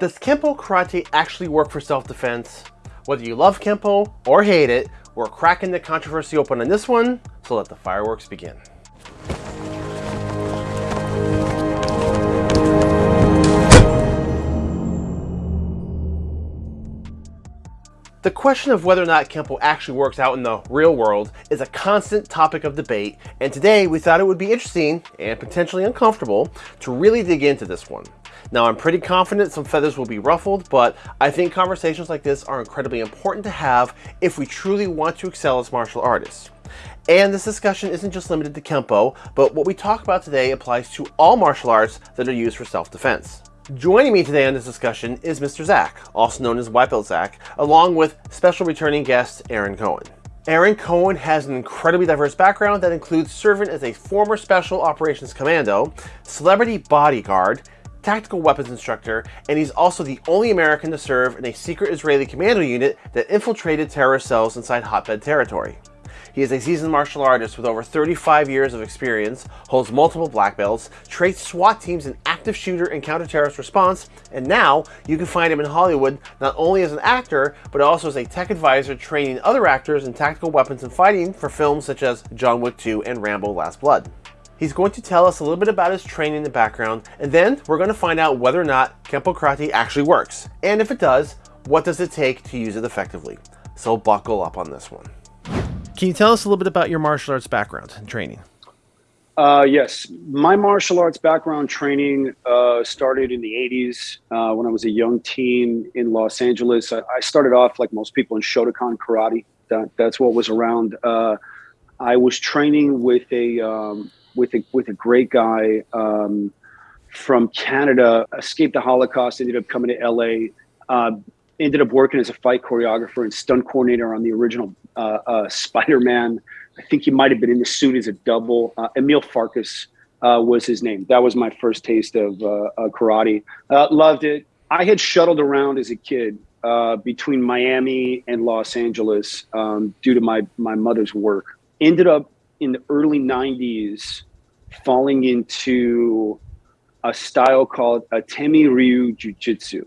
Does Kempo Karate actually work for self-defense? Whether you love Kempo or hate it, we're cracking the controversy open on this one, so let the fireworks begin. The question of whether or not Kempo actually works out in the real world is a constant topic of debate, and today we thought it would be interesting and potentially uncomfortable to really dig into this one. Now I'm pretty confident some feathers will be ruffled, but I think conversations like this are incredibly important to have if we truly want to excel as martial artists. And this discussion isn't just limited to Kempo, but what we talk about today applies to all martial arts that are used for self-defense. Joining me today on this discussion is Mr. Zach, also known as White Belt Zach, along with special returning guest Aaron Cohen. Aaron Cohen has an incredibly diverse background that includes serving as a former Special Operations Commando, celebrity bodyguard, tactical weapons instructor, and he's also the only American to serve in a secret Israeli commando unit that infiltrated terrorist cells inside hotbed territory. He is a seasoned martial artist with over 35 years of experience, holds multiple black belts, traits SWAT teams in active shooter and counter-terrorist response, and now you can find him in Hollywood not only as an actor, but also as a tech advisor training other actors in tactical weapons and fighting for films such as John Wick 2 and Rambo Last Blood. He's going to tell us a little bit about his training and background, and then we're going to find out whether or not Kempo Karate actually works. And if it does, what does it take to use it effectively? So buckle up on this one. Can you tell us a little bit about your martial arts background and training? Uh, yes, my martial arts background training uh, started in the 80s uh, when I was a young teen in Los Angeles. I, I, started off, like most people, in Shotokan karate. That, that's what was around. Uh, I was training with a um, with a with a great guy um, from Canada. Escaped the Holocaust. Ended up coming to LA. Uh, ended up working as a fight choreographer and stunt coordinator on the original uh, uh, Spider-Man. I think he might have been in the suit as a double. Uh, Emil Farkas uh, was his name. That was my first taste of uh, karate. loved it. I had shuttled around as a kid between Miami and Los Angeles um, due to my my mother's work. Ended up in the early '90s falling into a style called Atemi Ryu Jiu Jitsu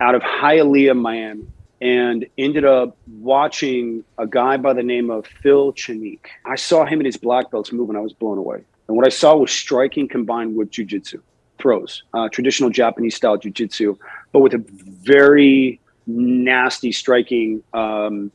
out of Hialeah, Miami, and ended up watching a guy by the name of Phil Chenique. I saw him and his black belts move and I was blown away. And what I saw was striking combined with jujitsu, throws, uh, traditional Japanese style jujitsu, but with a very nasty striking um,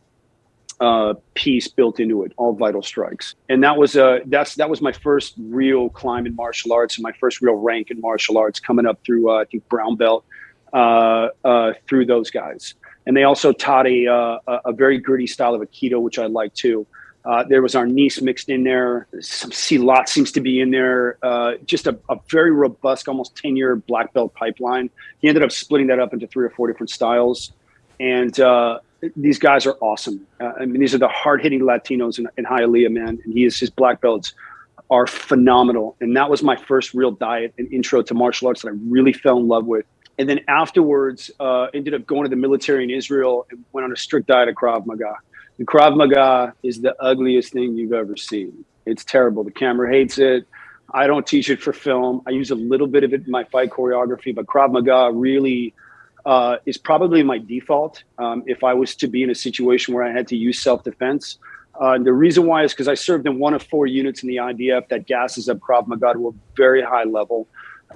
uh, piece built into it, all vital strikes. And that was uh, that's that was my first real climb in martial arts and my first real rank in martial arts, coming up through uh, I think brown belt uh, uh, through those guys. And they also taught a, uh, a very gritty style of Aikido, which I like too. Uh, there was Arnis mixed in there. Some Silat seems to be in there. Uh, just a, a, very robust, almost 10 year black belt pipeline. He ended up splitting that up into three or four different styles. And uh, these guys are awesome. I mean, these are the hard hitting Latinos in, in Hialeah, man. And he is, his black belts are phenomenal. And that was my first real diet and intro to martial arts that I really fell in love with and then afterwards uh, ended up going to the military in Israel and went on a strict diet of Krav Maga. The Krav Maga is the ugliest thing you've ever seen. It's terrible. The camera hates it. I don't teach it for film. I use a little bit of it in my fight choreography, but Krav Maga really uh, is probably my default um, if I was to be in a situation where I had to use self-defense. Uh, the reason why is because I served in one of four units in the IDF that gasses up Krav Maga to a very high level.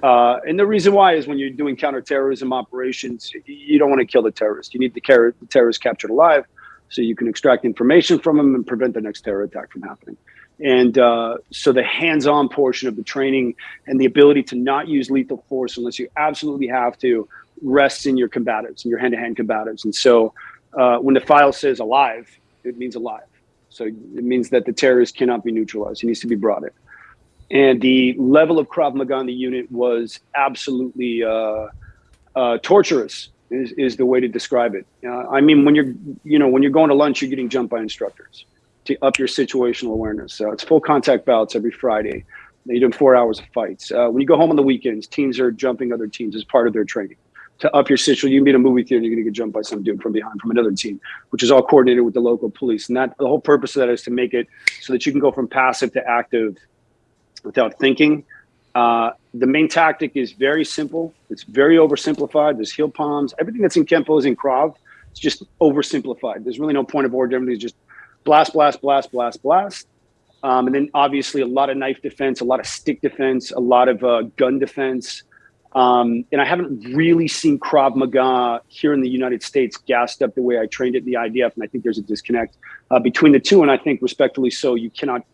Uh, and the reason why is when you're doing counterterrorism operations, you don't want to kill the terrorist. You need the, the terrorist captured alive so you can extract information from them and prevent the next terror attack from happening. And uh, so the hands-on portion of the training and the ability to not use lethal force unless you absolutely have to rests in your combatives and your hand-to-hand combatives. And so uh, when the file says alive, it means alive. So it means that the terrorist cannot be neutralized. He needs to be brought in and the level of Krav Maga in the unit was absolutely uh, uh, torturous. Is, is the way to describe it. Uh, I mean, when you're you know when you're going to lunch, you're getting jumped by instructors to up your situational awareness. So it's full contact bouts every Friday. You're doing four hours of fights. Uh, when you go home on the weekends, teams are jumping other teams as part of their training to up your situation. You can be in a movie theater, and you're going to get jumped by some dude from behind from another team, which is all coordinated with the local police. And that the whole purpose of that is to make it so that you can go from passive to active without thinking Uh, the main tactic is very simple. It's very oversimplified. There's heel palms. Everything that's in Kempo is in Krav. It's just oversimplified. There's really no point of order. Everything's just blast, blast, blast, blast, blast. Um, and then obviously a lot of knife defense, a lot of stick defense, a lot of uh, gun defense. Um, and I haven't really seen Krav Maga here in the United States gassed up the way I trained it in the IDF. And I think there's a disconnect uh, between the two. And I think respectfully so, you cannot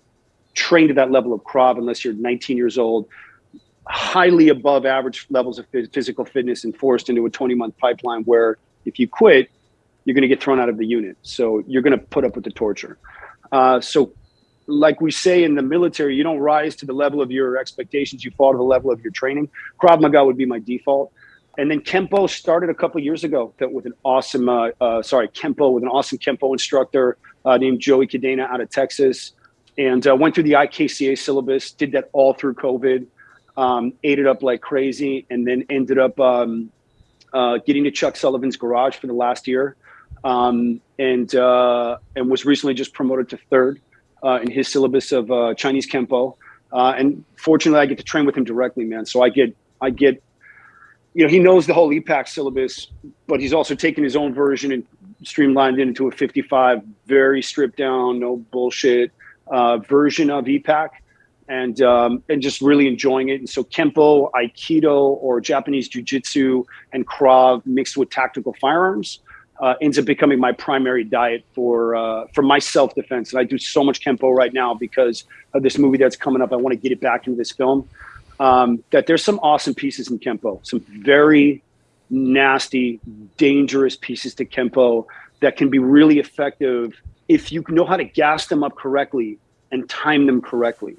train to that level of Krav unless you're 19 years old, highly above average levels of physical fitness and forced into a 20 month pipeline where if you quit, you're going to get thrown out of the unit. So you're going to put up with the torture. Uh, so like we say in the military, you don't rise to the level of your expectations, you fall to the level of your training. Krav Maga would be my default. And then Kempo started a couple years ago with an awesome, uh, uh, sorry, Kempo with an awesome Kempo instructor uh, named Joey Cadena out of Texas. And uh, went through the IKCA syllabus, did that all through COVID, um, ate it up like crazy, and then ended up um, uh, getting to Chuck Sullivan's garage for the last year. Um, and, uh, and was recently just promoted to third uh, in his syllabus of uh, Chinese Kempo. Uh, and fortunately, I get to train with him directly, man. So I get, I get, you know, he knows the whole EPAC syllabus, but he's also taken his own version and streamlined it into a 55, very stripped down, no bullshit uh, version of EPAC. And um, and just really enjoying it. And so Kempo, Aikido, or Japanese Jiu-Jitsu and Krav mixed with tactical firearms uh, ends up becoming my primary diet for uh, for my self defense. And I do so much kempo right now because of this movie that's coming up. I want to get it back into this film. Um, that there's some awesome pieces in kempo, some very nasty, dangerous pieces to kempo that can be really effective if you know how to gas them up correctly and time them correctly.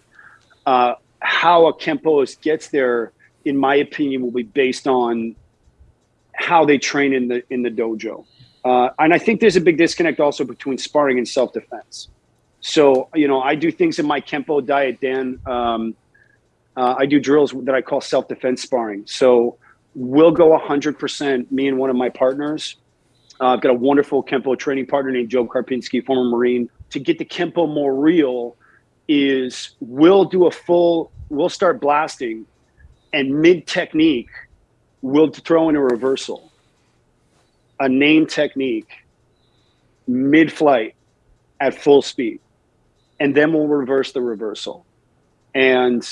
Uh, how a kempoist gets there, in my opinion, will be based on how they train in the in the dojo. Uh, and I think there's a big disconnect also between sparring and self defense. So, you know, I do things in my Kempo diet, Dan. Um, uh, I do drills that I call self defense sparring. So, we'll go 100%, me and one of my partners. Uh, I've got a wonderful Kempo training partner named Joe Karpinski, former Marine. To get the Kempo more real, is we'll do a full, we'll start blasting, and mid technique, we'll throw in a reversal a name technique mid flight at full speed. And then we'll reverse the reversal. And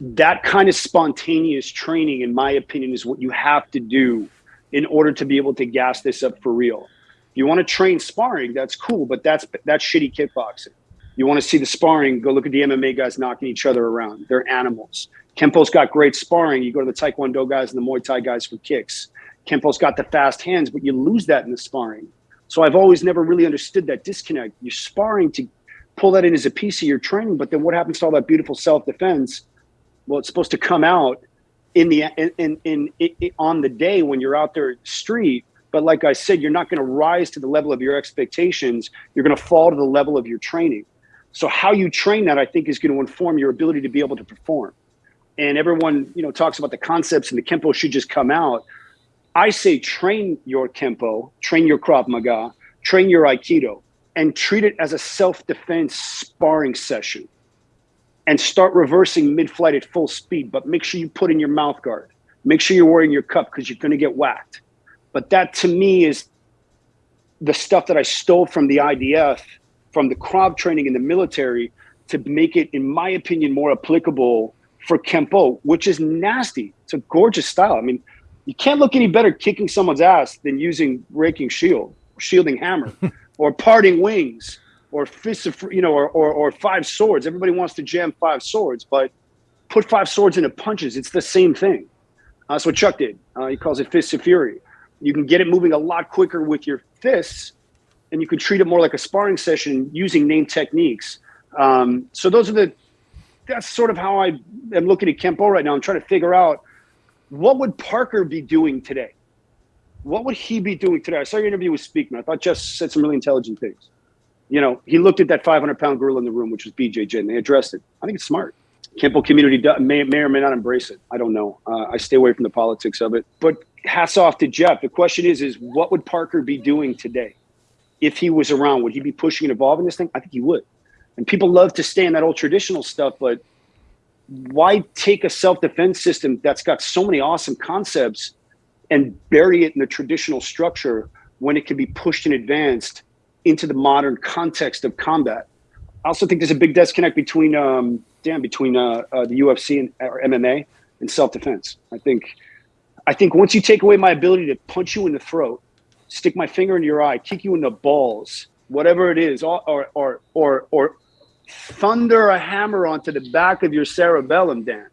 that kind of spontaneous training, in my opinion, is what you have to do in order to be able to gas this up for real. You want to train sparring, that's cool, but that's that's shitty kickboxing. You want to see the sparring, go look at the MMA guys knocking each other around. They're animals. Kempo's got great sparring. You go to the Taekwondo guys and the Muay Thai guys for kicks. Kempo's got the fast hands, but you lose that in the sparring. So I've always never really understood that disconnect. You're sparring to pull that in as a piece of your training, but then what happens to all that beautiful self-defense? Well, it's supposed to come out in the in in, in, in on the day when you're out there street. But like I said, you're not going to rise to the level of your expectations. You're going to fall to the level of your training. So how you train that, I think, is going to inform your ability to be able to perform. And everyone, you know, talks about the concepts and the Kempo should just come out. I say train your Kempo, train your Krav Maga, train your Aikido, and treat it as a self defense sparring session. And start reversing mid flight at full speed, but make sure you put in your mouth guard. Make sure you're wearing your cup because you're going to get whacked. But that to me is the stuff that I stole from the IDF, from the Krav training in the military to make it, in my opinion, more applicable for Kempo, which is nasty. It's a gorgeous style. I mean, you can't look any better kicking someone's ass than using raking shield, shielding hammer, or parting wings, or fists of you know, or, or or five swords. Everybody wants to jam five swords, but put five swords into punches. It's the same thing. Uh, that's what Chuck did. Uh, he calls it fists of fury. You can get it moving a lot quicker with your fists, and you can treat it more like a sparring session using name techniques. Um, so those are the. That's sort of how I am looking at Kempo right now. I'm trying to figure out what would Parker be doing today? What would he be doing today? I saw your interview with Speakman. I thought Jeff said some really intelligent things. You know, he looked at that 500 pound gorilla in the room, which was BJJ, and they addressed it. I think it's smart. Kempo community may, may or may not embrace it. I don't know. Uh, I stay away from the politics of it. But hats off to Jeff. The question is, is what would Parker be doing today? If he was around, would he be pushing and evolving this thing? I think he would. And people love to stay in that old traditional stuff, but why take a self-defense system that's got so many awesome concepts and bury it in the traditional structure when it can be pushed and advanced into the modern context of combat. I also think there's a big disconnect between, um, damn, between uh, uh, the UFC and or MMA and self-defense. I think, I think once you take away my ability to punch you in the throat, stick my finger in your eye, kick you in the balls, whatever it is, or or or or, or thunder a hammer onto the back of your cerebellum, Dan.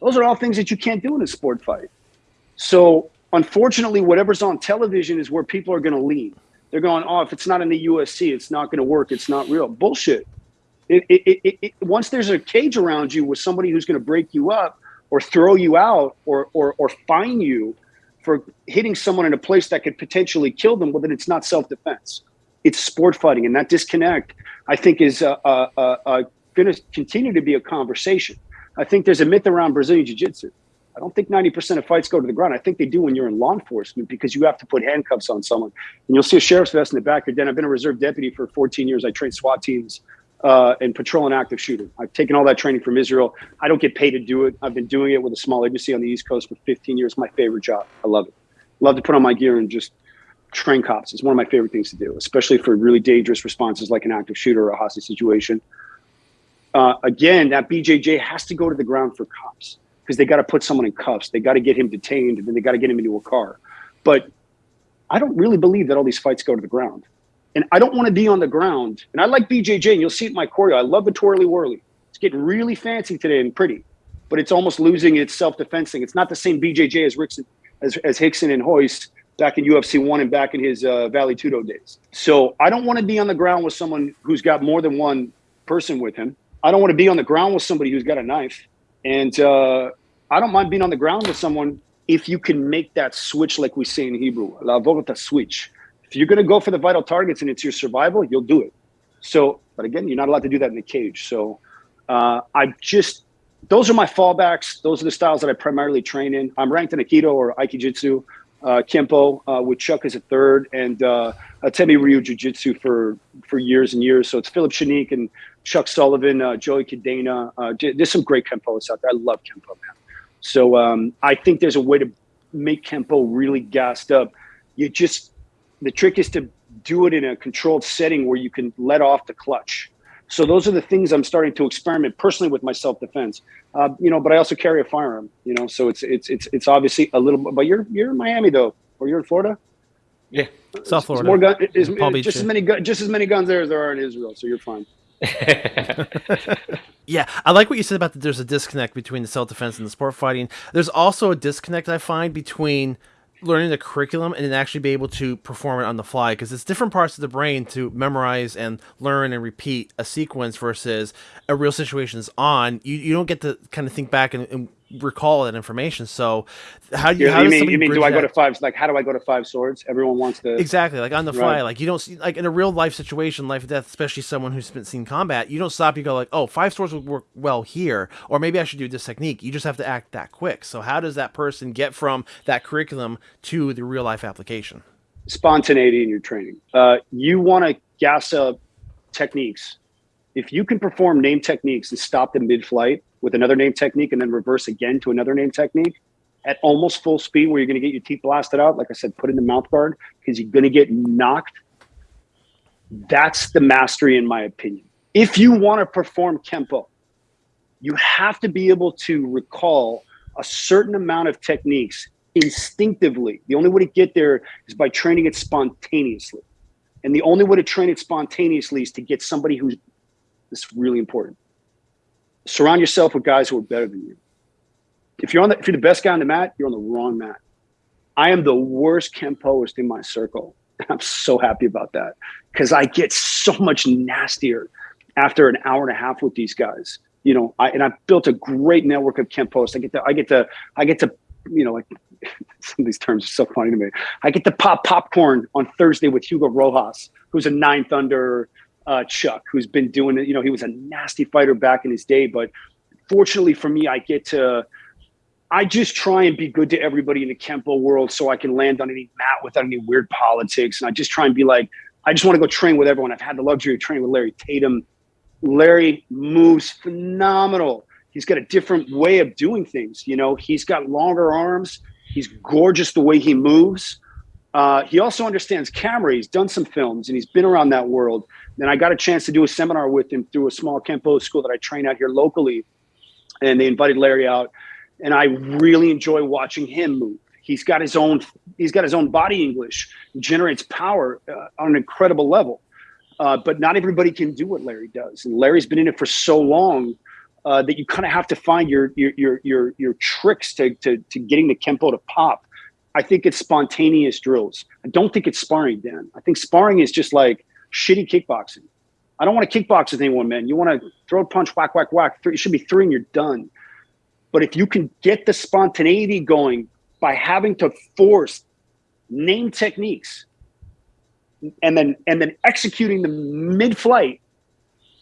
Those are all things that you can't do in a sport fight. So unfortunately, whatever's on television is where people are going to lean. They're going, oh, if it's not in the UFC, it's not going to work. It's not real. Bullshit. It, it, it, once there's a cage around you with somebody who's going to break you up or throw you out or, or, or fine you for hitting someone in a place that could potentially kill them, well, then it's not self-defense. It's sport fighting. And that disconnect, I think, is uh, uh, uh, uh going to continue to be a conversation. I think there's a myth around Brazilian Jiu-Jitsu I don't think 90% of fights go to the ground. I think they do when you're in law enforcement because you have to put handcuffs on someone. And you'll see a sheriff's vest in the back of your den. I've been a reserve deputy for 14 years. I trained SWAT teams uh, and patrol and active shooter. I've taken all that training from Israel. I don't get paid to do it. I've been doing it with a small agency on the East Coast for 15 years. My favorite job. I love it. Love to put on my gear and just train cops. It's one of my favorite things to do, especially for really dangerous responses like an active shooter or a hostage situation. Uh, again, that BJJ has to go to the ground for cops because they got to put someone in cuffs. They got to get him detained, and then they got to get him into a car. But I don't really believe that all these fights go to the ground. And I don't want to be on the ground. And I like BJJ, and you'll see it in my choreo. I love the twirly whirly. It's getting really fancy today and pretty, but it's almost losing its self-defense thing. It's not the same BJJ as Rickson, as, as Rickson and Royce back in UFC one and back in his uh, Vale Tudo days. So I don't want to be on the ground with someone who's got more than one person with him. I don't want to be on the ground with somebody who's got a knife. And uh, I don't mind being on the ground with someone if you can make that switch, like we say in Hebrew, la volta switch. If you're going to go for the vital targets and it's your survival, you'll do it. So, but again, you're not allowed to do that in the cage. So, uh, I just those are my fallbacks. Those are the styles that I primarily train in. I'm ranked in Aikido or Aikijitsu, uh, Kempo uh, with Chuck as a third, and uh, Atemi Ryu Jiu Jitsu for for years and years. So it's Philip Shanique and Chuck Sullivan, uh, Joey Cadena. Uh, there's some great Kempoists out there. I love Kempo, man. So um, I think there's a way to make Kempo really gassed up. You just, the trick is to do it in a controlled setting where you can let off the clutch. So those are the things I'm starting to experiment personally with my self-defense. Uh, you know, but I also carry a firearm. You know, so it's it's it's it's obviously a little. But you're you're in Miami though, or you're in Florida. Yeah, South Florida. It's more gun, it's, just as many just as many guns there as there are in Israel. So you're fine. yeah, I like what you said about that. There's a disconnect between the self defense and the sport fighting. There's also a disconnect I find between learning the curriculum and then actually be able to perform it on the fly because it's different parts of the brain to memorize and learn and repeat a sequence versus a real situation is on. You you don't get to kind of think back and, and recall that information. So how do you, how you mean, you mean do I go to five like how do I go to five swords? Everyone wants to Exactly. Like on the fly. Right. Like you don't see like in a real life situation, life or death, especially someone who's been seen combat, you don't stop, you go like, Oh, five swords would work well here, or maybe I should do this technique. You just have to act that quick. So how does that person get from that curriculum to the real life application? Spontaneity in your training. Uh, you want to gas up techniques. If you can perform name techniques and stop them mid-flight, with another name technique and then reverse again to another name technique at almost full speed where you're going to get your teeth blasted out. Like I said, put in the mouth guard because you're going to get knocked. That's the mastery, in my opinion. If you want to perform Kempo, you have to be able to recall a certain amount of techniques instinctively. The only way to get there is by training it spontaneously. And the only way to train it spontaneously is to get somebody who's this is really important surround yourself with guys who are better than you. If you're on the, if you're the best guy on the mat, you're on the wrong mat. I am the worst Kempoist in my circle. I'm so happy about that because I get so much nastier after an hour and a half with these guys. You know, I, and I've built a great network of Kempoists. I get to, I get to, I get to, you know, like some of these terms are so funny to me. I get to pop popcorn on Thursday with Hugo Rojas, who's a ninth under uh, Chuck, who's been doing it. You know, he was a nasty fighter back in his day, but fortunately for me, I get to. I just try and be good to everybody in the Kempo world so I can land on any mat without any weird politics. And I just try and be like, I just want to go train with everyone. I've had the luxury of training with Larry Tatum. Larry moves phenomenal. He's got a different way of doing things. You know, he's got longer arms. He's gorgeous the way he moves. Uh, he also understands camera. He's done some films and he's been around that world. And I got a chance to do a seminar with him through a small Kempo school that I train out here locally. And they invited Larry out. And I really enjoy watching him move. He's got his own. He's got his own body English. Generates power uh, on an incredible level. Uh, but not everybody can do what Larry does. And Larry's been in it for so long uh, that you kind of have to find your your your your, your tricks to, to to getting the kempo to pop. I think it's spontaneous drills. I don't think it's sparring, Dan. I think sparring is just like shitty kickboxing. I don't want to kickbox with anyone, man. You want to throw a punch, whack, whack, whack. It should be three and you're done. But if you can get the spontaneity going by having to force name techniques and then and then executing the mid-flight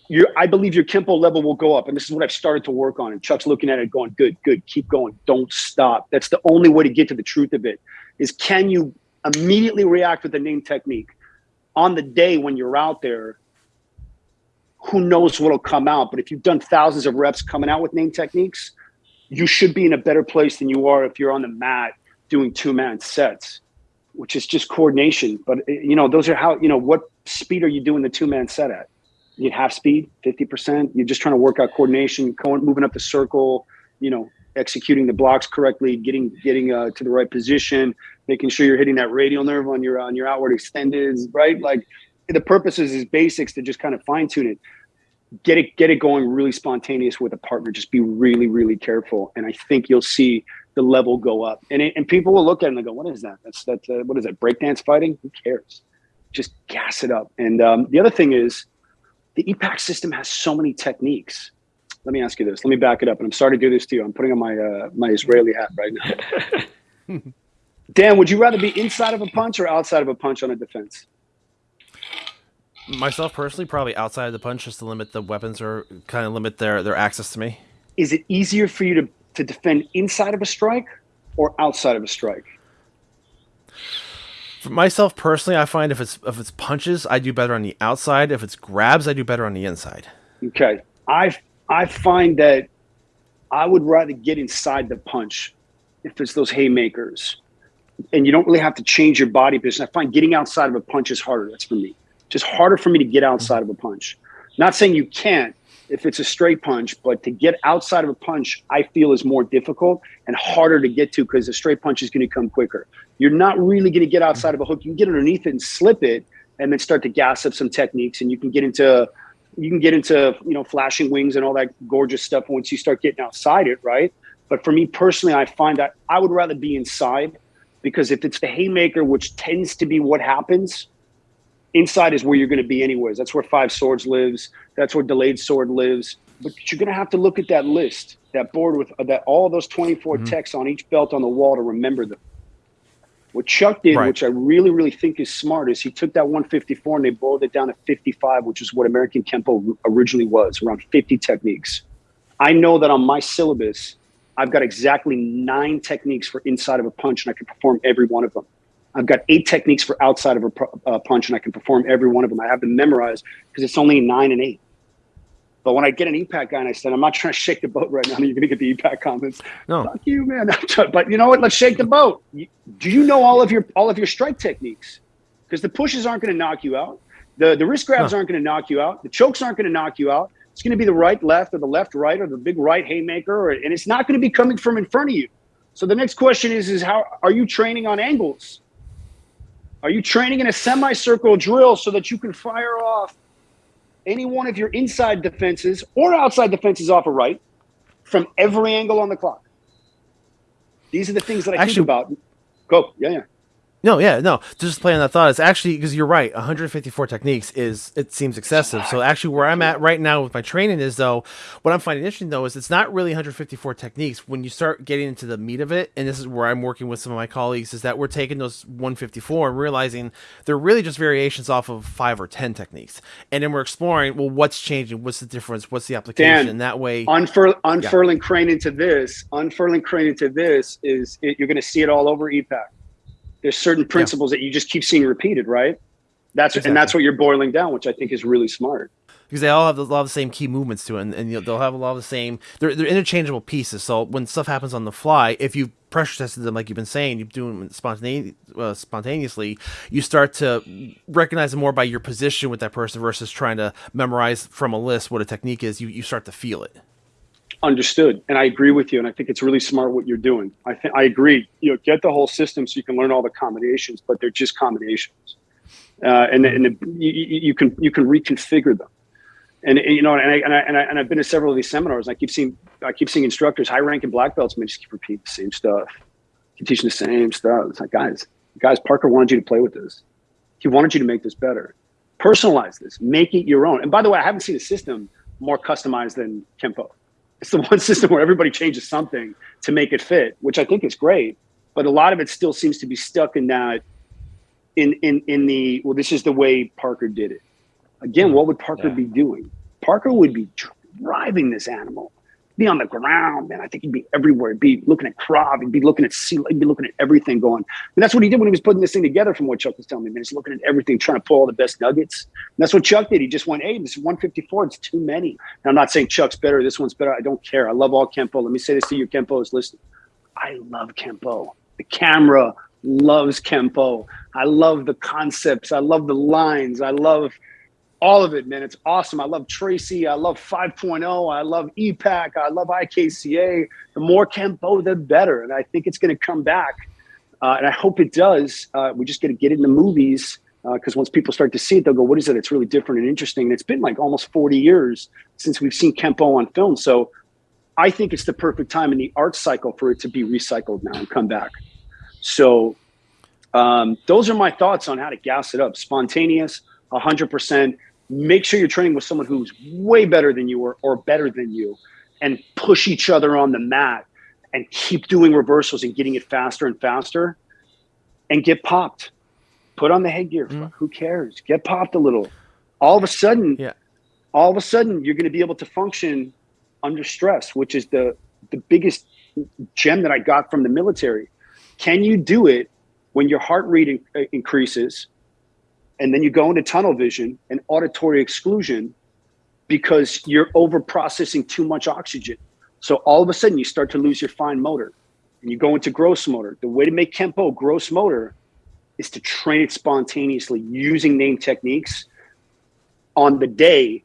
your I believe your Kempo level will go up. And this is what I've started to work on. And Chuck's looking at it going, good, good, keep going. Don't stop. That's the only way to get to the truth of it is can you immediately react with the name technique on the day when you're out there? Who knows what'll come out? But if you've done thousands of reps coming out with name techniques, you should be in a better place than you are if you're on the mat doing two man sets, which is just coordination. But you know, those are how, you know, what speed are you doing the two man set at? you half speed, 50%. You're just trying to work out coordination, moving up the circle, you know, executing the blocks correctly, getting getting uh, to the right position, making sure you're hitting that radial nerve on your on your outward extended, right? Like the purpose is, is basics to just kind of fine tune it. Get it get it going really spontaneous with a partner. Just be really really careful, and I think you'll see the level go up. And it, and people will look at it and go, "What is that? That's that. Uh, what is that? Breakdance fighting? Who cares? Just gas it up." And um, the other thing is the EPAC system has so many techniques. Let me ask you this. Let me back it up. And I'm sorry to do this to you. I'm putting on my uh, my Israeli hat right now. Dan, would you rather be inside of a punch or outside of a punch on a defense? Myself personally, probably outside of the punch, just to limit the weapons or kind of limit their their access to me. Is it easier for you to to defend inside of a strike or outside of a strike? For myself personally, I find if it's if it's punches, I do better on the outside. If it's grabs, I do better on the inside. Okay, I I find that I would rather get inside the punch if it's those haymakers, and you don't really have to change your body position. I find getting outside of a punch is harder. That's for me. Just harder for me to get outside of a punch. Not saying you can't if it's a straight punch, but to get outside of a punch, I feel is more difficult and harder to get to because the straight punch is going to come quicker you're not really going to get outside of a hook. You can get underneath it and slip it, and then start to gas up some techniques, and you can get into you can get into you know flashing wings and all that gorgeous stuff once you start getting outside it, right? But for me personally, I find that I would rather be inside because if it's the haymaker, which tends to be what happens, inside is where you're going to be anyways. That's where five swords lives. That's where delayed sword lives. But you're going to have to look at that list, that board with uh, that all those 24 mm-hmm. texts on each belt on the wall to remember them. What Chuck did, right. which I really, really think is smart, is he took that 154 and they boiled it down to 55, which is what American Kempo originally was, around 50 techniques. I know that on my syllabus, I've got exactly nine techniques for inside of a punch, and I can perform every one of them. I've got eight techniques for outside of a uh, punch, and I can perform every one of them. I have them memorized because it's only nine and eight. But when I get an EPAC guy and I said, I'm not trying to shake the boat right now, you're going to get the EPAC comments. No, fuck you, man. but you know what? Let's shake the boat. Do you know all of your all of your strike techniques? Because the pushes aren't going to knock you out. The the wrist grabs aren't going to knock you out. The chokes aren't going to knock you out. It's going to be the right left or the left right or the big right haymaker, or, and it's not going to be coming from in front of you. So the next question is: is how are you training on angles? Are you training in a semicircle drill so that you can fire off any one of your inside defenses or outside defenses off a right from every angle on the clock. These are the things that I Actually, think about. Go. Yeah, yeah. No, yeah, no. Just playing that thought is actually because you're right. 154 techniques is it seems excessive. So actually, where I'm at right now with my training is though, what I'm finding interesting though is it's not really 154 techniques. When you start getting into the meat of it, and this is where I'm working with some of my colleagues, is that we're taking those 154 and realizing they're really just variations off of five or ten techniques, and then we're exploring well, what's changing, what's the difference, what's the application. Dan, that way, unfurl, unfurling yeah. crane into this, unfurling crane into this is it, you're going to see it all over EPAC there's certain principles yeah. that you just keep seeing repeated, right? That's exactly. and that's what you're boiling down, which I think is really smart. because they all have a lot of the same key movements to it, and, and you know, they'll have a lot of the same. They're they're interchangeable pieces. So when stuff happens on the fly, if you pressure tested them like you've been saying, you're doing uh, spontaneously, you start to recognize them more by your position with that person versus trying to memorize from a list what a technique is. You you start to feel it. Understood, and I agree with you, and I think it's really smart what you're doing. I think I agree. You know, get the whole system so you can learn all the combinations, but they're just combinations, uh, and and the, you, you can you can reconfigure them and you know, and I, and I and I and I've been to several of these seminars. And I keep seeing I keep seeing instructors, high ranking black belts, man, just keep repeating the same stuff, keep teaching the same stuff. It's like, guys, guys, Parker wanted you to play with this. He wanted you to make this better. Personalize this, make it your own. And by the way, I haven't seen a system more customized than Kempo. It's the one system where everybody changes something to make it fit, which I think is great. But a lot of it still seems to be stuck in that, in in in the well, this is the way Parker did it. Again, hmm. what would Parker yeah. be doing? Parker would be driving this animal, be on the ground, man. I think he'd be everywhere. He'd be looking at Krav. He'd be looking at sea. He'd be looking at everything going. And that's what he did when he was putting this thing together. From what Chuck was telling me, man, he's looking at everything, trying to pull all the best nuggets. And that's what Chuck did. He just went, "Hey, this is 154. It's too many." Now, I'm not saying Chuck's better. This one's better. I don't care. I love all Kempo. Let me say this to you, Kempo's listening. I love Kempo. The camera loves Kempo. I love the concepts. I love the lines. I love all of it, man. It's awesome. I love Tracy. I love 5.0. I love EPAC. I love IKCA. The more Kempo, the better. And I think it's going to come back. Uh, and I hope it does. Uh, we just got to get it in the movies because uh, once people start to see it, they'll go, "What is it? It's really different and interesting." And it's been like almost 40 years since we've seen Kempo on film. So I think it's the perfect time in the art cycle for it to be recycled now and come back. So um, those are my thoughts on how to gas it up. Spontaneous, 100% make sure you're training with someone who's way better than you or, or better than you and push each other on the mat and keep doing reversals and getting it faster and faster and get popped. Put on the headgear. Mm. who cares? Get popped a little. All of a sudden yeah. all of a sudden you're going to be able to function under stress which is the the biggest gem that i got from the military. Can you do it when your heart rate in, uh, increases and then you go into tunnel vision and auditory exclusion because you're over processing too much oxygen. So all of a sudden you start to lose your fine motor and you go into gross motor. The way to make Kempo gross motor is to train it spontaneously using name techniques on the day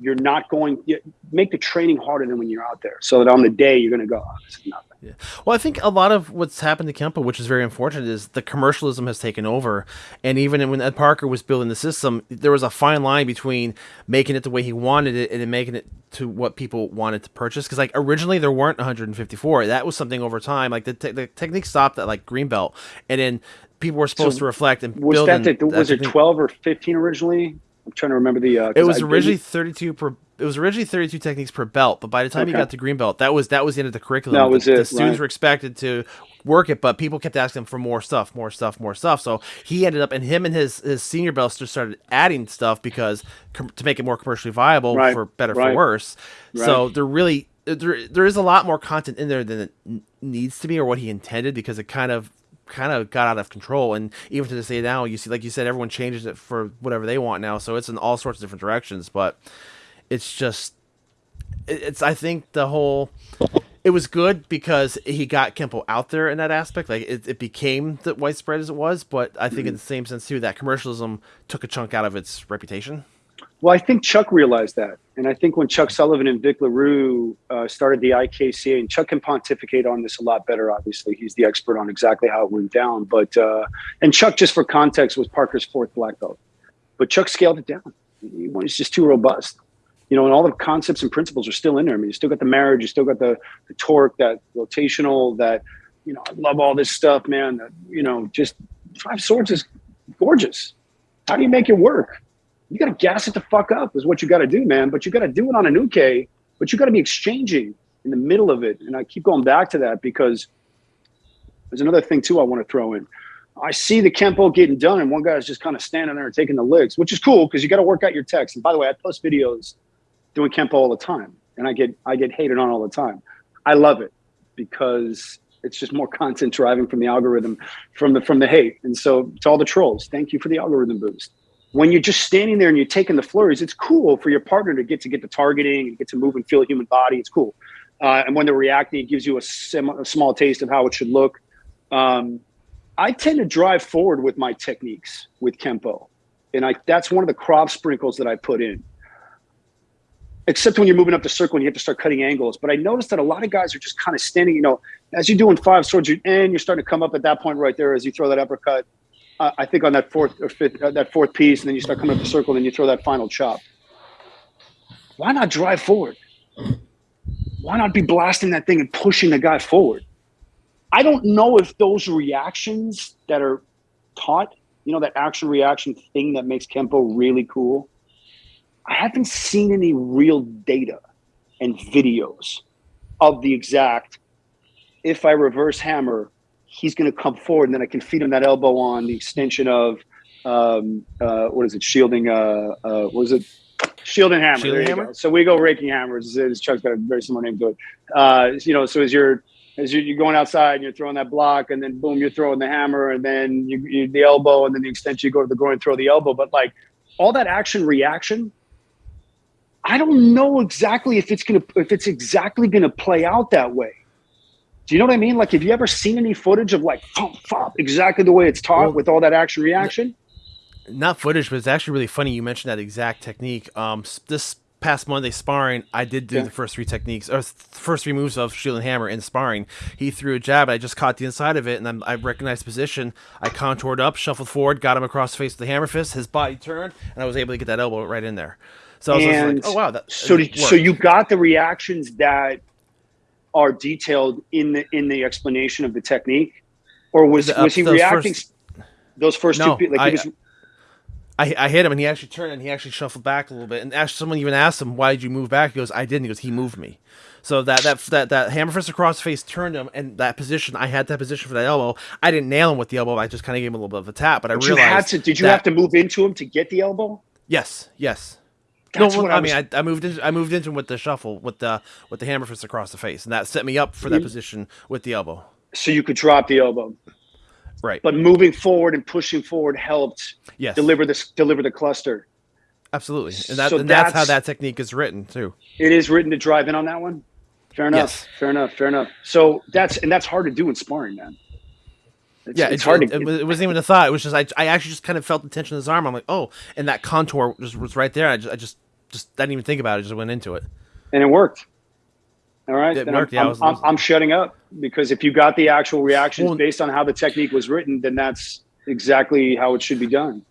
you're not going make the training harder than when you're out there so that on the day you're going to go oh, yeah. Well, I think a lot of what's happened to Kempo, which is very unfortunate, is the commercialism has taken over. And even when Ed Parker was building the system, there was a fine line between making it the way he wanted it and then making it to what people wanted to purchase. Because like originally there weren't 154. That was something over time. Like the, te- the technique stopped at like Greenbelt, and then people were supposed so to reflect and was build. That the, was it 12 or 15 originally? I'm trying to remember the. Uh, it was originally 32 per it was originally 32 techniques per belt, but by the time okay. you got to green belt, that was that was the end of the curriculum. That was the, it. The students right. were expected to work it, but people kept asking for more stuff, more stuff, more stuff. So he ended up, and him and his his senior belts just started adding stuff because to make it more commercially viable right. for better right. for worse. So they're really there, there is a lot more content in there than it needs to be or what he intended because it kind of kind of got out of control and even to this day now you see like you said everyone changes it for whatever they want now so it's in all sorts of different directions but it's just it's I think the whole it was good because he got Kempo out there in that aspect. Like it, it became the widespread as it was, but I think mm-hmm. in the same sense too that commercialism took a chunk out of its reputation. Well, I think Chuck realized that, and I think when Chuck Sullivan and Vic LeRoux uh, started the IKCA, and Chuck can pontificate on this a lot better. Obviously, he's the expert on exactly how it went down. But uh, and Chuck, just for context, was Parker's fourth black belt, but Chuck scaled it down. He's just too robust you know, and all the concepts and principles are still in there. I mean, you still got the marriage, you still got the, the torque, that rotational, that, you know, I love all this stuff, man. You know, just five swords is gorgeous. How do you make it work? You got to gas it the fuck up is what you got to do, man. But you got to do it on a new uke, but you got to be exchanging in the middle of it. And I keep going back to that because there's another thing too I want to throw in. I see the Kempo getting done, and one guy's just kind of standing there taking the licks, which is cool because you got to work out your text. And by the way, I post videos doing Kempo all the time, and I get I get hated on all the time. I love it because it's just more content driving from the algorithm, from the from the hate. And so to all the trolls, thank you for the algorithm boost. when you're just standing there and you're taking the flurries, it's cool for your partner to get to get the targeting and get to move and feel a human body. It's cool. Uh, and when they're reacting, it gives you a, sim- a, small taste of how it should look. Um, I tend to drive forward with my techniques with Kempo. And I, that's one of the Krav sprinkles that I put in. Except when you're moving up the circle and you have to start cutting angles. But I noticed that a lot of guys are just kind of standing, you know, as you're doing five swords, you and you're starting to come up at that point right there as you throw that uppercut. Uh, I think on that fourth or fifth, uh, that fourth piece, and then you start coming up the circle, and then you throw that final chop. Why not drive forward? why not be blasting that thing and pushing the guy forward? I don't know if those reactions that are taught, you know, that action reaction thing that makes Kempo really cool. I haven't seen any real data and videos of the exact. If I reverse hammer, he's going to come forward, and then I can feed him that elbow on the extension of um, uh, what is it? Shielding. Uh, uh, what is it? Shield and hammer. Shield and hammer. So we go raking hammers. Chuck's got a very similar name to it. Uh, you know, so as you're as you're, going outside and you're throwing that block, and then boom, you're throwing the hammer, and then you, you the elbow, and then the extension, you go to the groin, throw the elbow. But like all that action reaction, I don't know exactly if it's gonna if it's exactly gonna play out that way. Do you know what I mean? Like, have you ever seen any footage of like thump, thump, exactly the way it's taught well, with all that action reaction? not footage, but it's actually really funny you mentioned that exact technique. Um, this past Monday sparring, I did do yeah. the first three techniques or first three moves of shield and hammer in sparring. He threw a jab, I just caught the inside of it, and I recognized position. I contoured up, shuffled forward, got him across the face with the hammer fist. His body turned, and I was able to get that elbow right in there. So I was, and like, oh wow, that, so did, so you got the reactions that are detailed in the in the explanation of the technique, or was the, uh, was he reacting? First, those first no, two, like I, he was I, I hit him and he actually turned and he actually shuffled back a little bit. And actually, someone even asked him, "Why did you move back?" He goes, "I didn't." He goes, "He moved me." So that that that that hammer fist across face turned him, and that position I had that position for that elbow. I didn't nail him with the elbow. I just kind of gave him a little bit of a tap. But I realized you had to. Did you that, have to move into him to get the elbow? Yes. Yes. That's no, what I, I mean, I, I, moved into I moved into with the shuffle with the with the hammer fist across the face, and that set me up for that position with the elbow. So you could drop the elbow. Right. But moving forward and pushing forward helped yes. deliver this deliver the cluster. Absolutely. And, that, so and that's, that's, how that technique is written too. It is written to drive in on that one. Fair enough. Yes. Fair enough. Fair enough. So that's and that's hard to do in sparring, man. It's, yeah, it's, it's hard. It, to, it, it, wasn't even a thought. It was just I, I actually just kind of felt the tension in his arm. I'm like, oh, and that contour just was right there. I just I just just didn't even think about it. I just went into it, and it worked. All right, it worked. I'm, yeah, I'm, was, I'm, I'm, shutting up because if you got the actual reactions well, based on how the technique was written, then that's exactly how it should be done.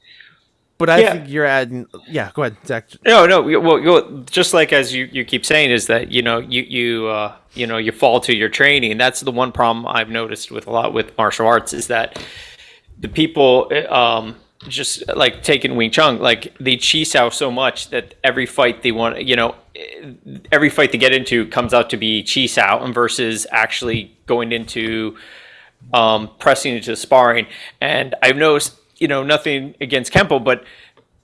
But I yeah. think you're adding. Yeah, go ahead, Zach. No, no. Well, just like as you, you keep saying is that you know you you uh, you know you fall to your training. That's the one problem I've noticed with a lot with martial arts is that the people um, just like taking Wing Chun, like they chi sao so much that every fight they want, you know, every fight they get into comes out to be chi sao, and versus actually going into um, pressing into sparring. And I've noticed, you know, nothing against Kempo, but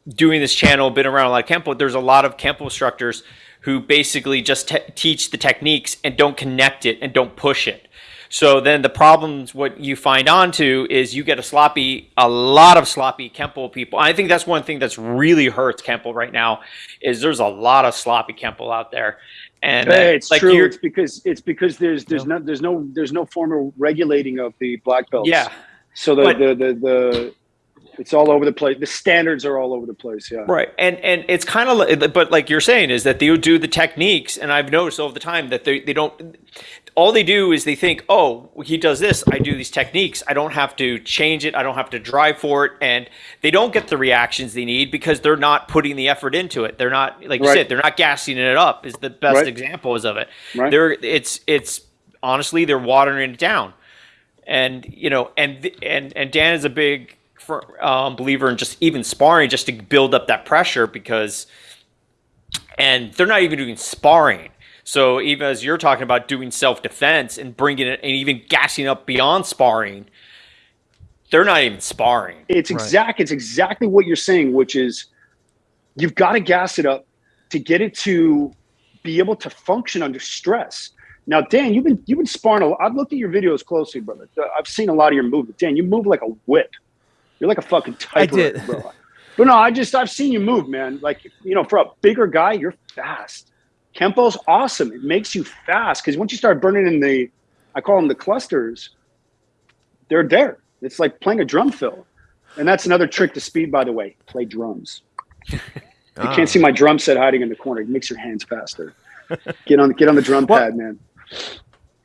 doing this channel, been around a lot of Kempo. There's a lot of Kempo instructors who basically just teach the techniques and don't connect it and don't push it. So then the problems, what you find onto is you get a sloppy, a lot of sloppy Kempo people. I think that's one thing that's really hurts Kempo right now is there's a lot of sloppy Kempo out there. And hey, uh, it's like true. It's because it's because there's there's no there's no there's no formal regulating of the black belts. Yeah. So the but, the, the the it's all over the place. The standards are all over the place. Yeah. Right. And and it's kind of but like you're saying is that they do the techniques, and I've noticed all the time that they they don't all they do is they think, oh, he does this, I do these techniques. I don't have to change it. I don't have to drive for it. And they don't get the reactions they need because they're not putting the effort into it. They're not, like you right. said, they're not gassing it up is the best right. examples of it. Right. They're, it's, it's honestly, they're watering it down. And, you know, and, and, and Dan is a big um, believer in just even sparring just to build up that pressure because, and they're not even doing sparring so even as you're talking about doing self defense and bringing it and even gassing up beyond sparring, they're not even sparring. It's exact. Right. It's exactly what you're saying, which is you've got to gas it up to get it to be able to function under stress. Now, Dan, you've been you've been sparring a lot. I've looked at your videos closely, brother. I've seen a lot of your movement. Dan, you move like a whip. You're like a fucking typewriter, bro. But no, I just I've seen you move, man. Like you know, for a bigger guy, you're fast. Kempo's awesome. It makes you fast because once you start burning in the, I call them the clusters. They're there. It's like playing a drum fill, and that's another trick to speed. By the way, play drums. You can't see ah. my drum set hiding in the corner. It makes your hands faster. Get on get on the drum What- pad, man.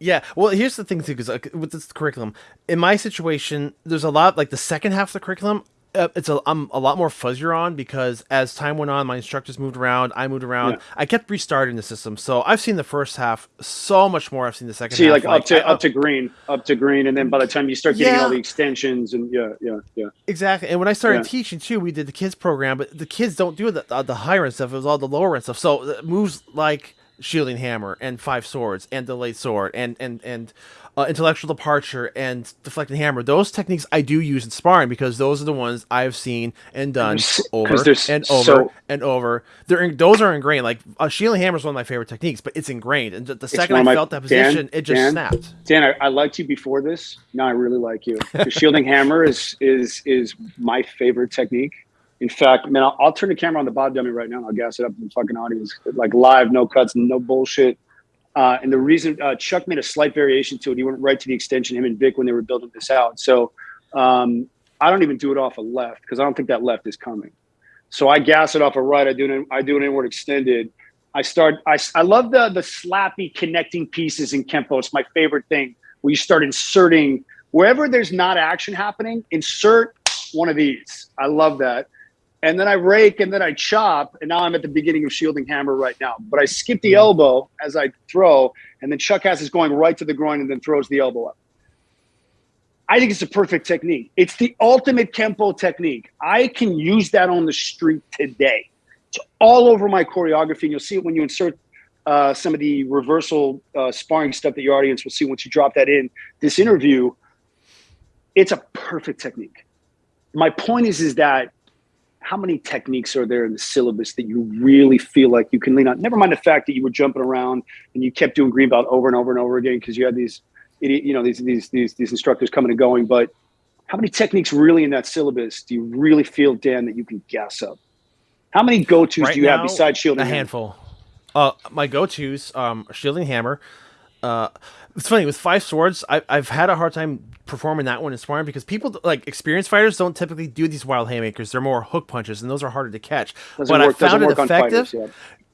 Yeah, well, here's the thing too, because with this curriculum, in my situation, there's a lot like the second half of the curriculum. Uh, it's a I'm a lot more fuzzier on because as time went on, my instructors moved around, I moved around. Yeah. I kept restarting the system, so I've seen the first half so much more. I've seen the second See, half. like, up to I- up to green, up to green, and then by the time you start getting Yeah. all the extensions and yeah, yeah, yeah. Exactly. And when I started Yeah. teaching too, we did the kids program, but the kids don't do the uh, the higher end stuff. It was all the lower end stuff. So uh, moves like shielding hammer and five swords and delayed sword and and and uh, intellectual departure and deflecting hammer. Those techniques I do use in sparring because those are the ones I've seen and done over and over so- and over. They're in, those are ingrained. Like uh, shielding hammer is one of my favorite techniques, but it's ingrained. And the- the second I my- felt that Dan, position, it just Dan, snapped. Dan, I, I liked you before this. Now I really like you. The shielding hammer is is is my favorite technique. In fact, man, I'll, I'll turn the camera on the bot dummy right now. and I'll gas it up in the fucking audience, like live, no cuts, no bullshit. Uh, and the reason uh, Chuck made a slight variation to it, he went right to the extension. Him and Vic when they were building this out. So um, I don't even do it off a left because I don't think that left is coming. So I gas it off a right. I do an I do an inward extended. I start. I, I love the the slappy connecting pieces in kempo. It's my favorite thing. Where you start inserting wherever there's not action happening. Insert one of these. I love that. And then I rake and then I chop. And now I'm at the beginning of shielding hammer right now. But I skip the elbow as I throw, and then Chuck has is going right to the groin and then throws the elbow up. I think it's a perfect technique. It's the ultimate Kempo technique. I can use that on the street today. It's all over my choreography. And you'll see it when you insert uh, some of the reversal uh, sparring stuff that your audience will see once you drop that in this interview. It's a perfect technique. My point is, is that how many techniques are there in the syllabus that you really feel like you can lean on? Never mind the fact that you were jumping around and you kept doing green belt over and over and over again because you had these idiot, you know, these these these these instructors coming and going. But how many techniques really in that syllabus do you really feel, Dan, that you can gas up? How many go tos Right do you have now, besides shielding? a Hammer? handful. Uh, my go-to's um, shielding hammer. Uh, it's funny with five swords. I, I've had a hard time performing that one in sparring because people like experienced fighters don't typically do these wild haymakers. They're more hook punches, and those are harder to catch. Doesn't but work, I found it effective. fighters, yeah.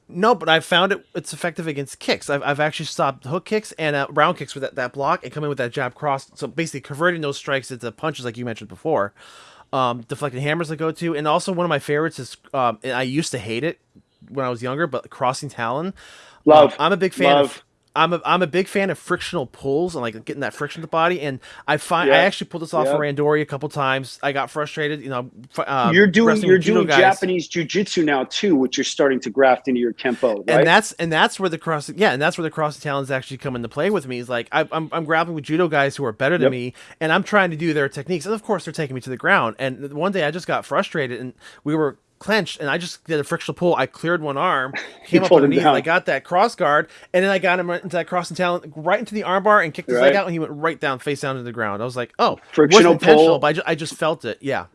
No, but I found it it's effective against kicks. I've, I've actually stopped hook kicks and uh, round kicks with that, that block and come in with that jab cross. So basically converting those strikes into punches like you mentioned before. Um, deflecting hammers I go to, and also one of my favorites is um, and I used to hate it when I was younger, but crossing talon. Love. Um, I'm a big fan Love. of. I'm a, I'm a big fan of frictional pulls and like getting that friction to the body. And I find I actually pulled this off Yeah. for Randori a couple times. I got frustrated, you know. f- Uh, you're doing wrestling you're doing guys. Japanese jujitsu now too, which you're starting to graft into your kempo, right? and that's and that's where the cross yeah and that's where the cross talons actually come into play with me is like I, I'm, I'm grappling with judo guys who are better than Yep. me and i'm trying to do their techniques and of course they're taking me to the ground and one day i just got frustrated and we were clenched and i just did a frictional pull i cleared one arm came up underneath i got that cross guard and then i got him right into that crossing talon right into the armbar and kicked his Right. leg out and he went right down face down to the ground i was like oh Frictional pull. but I just, I just felt it yeah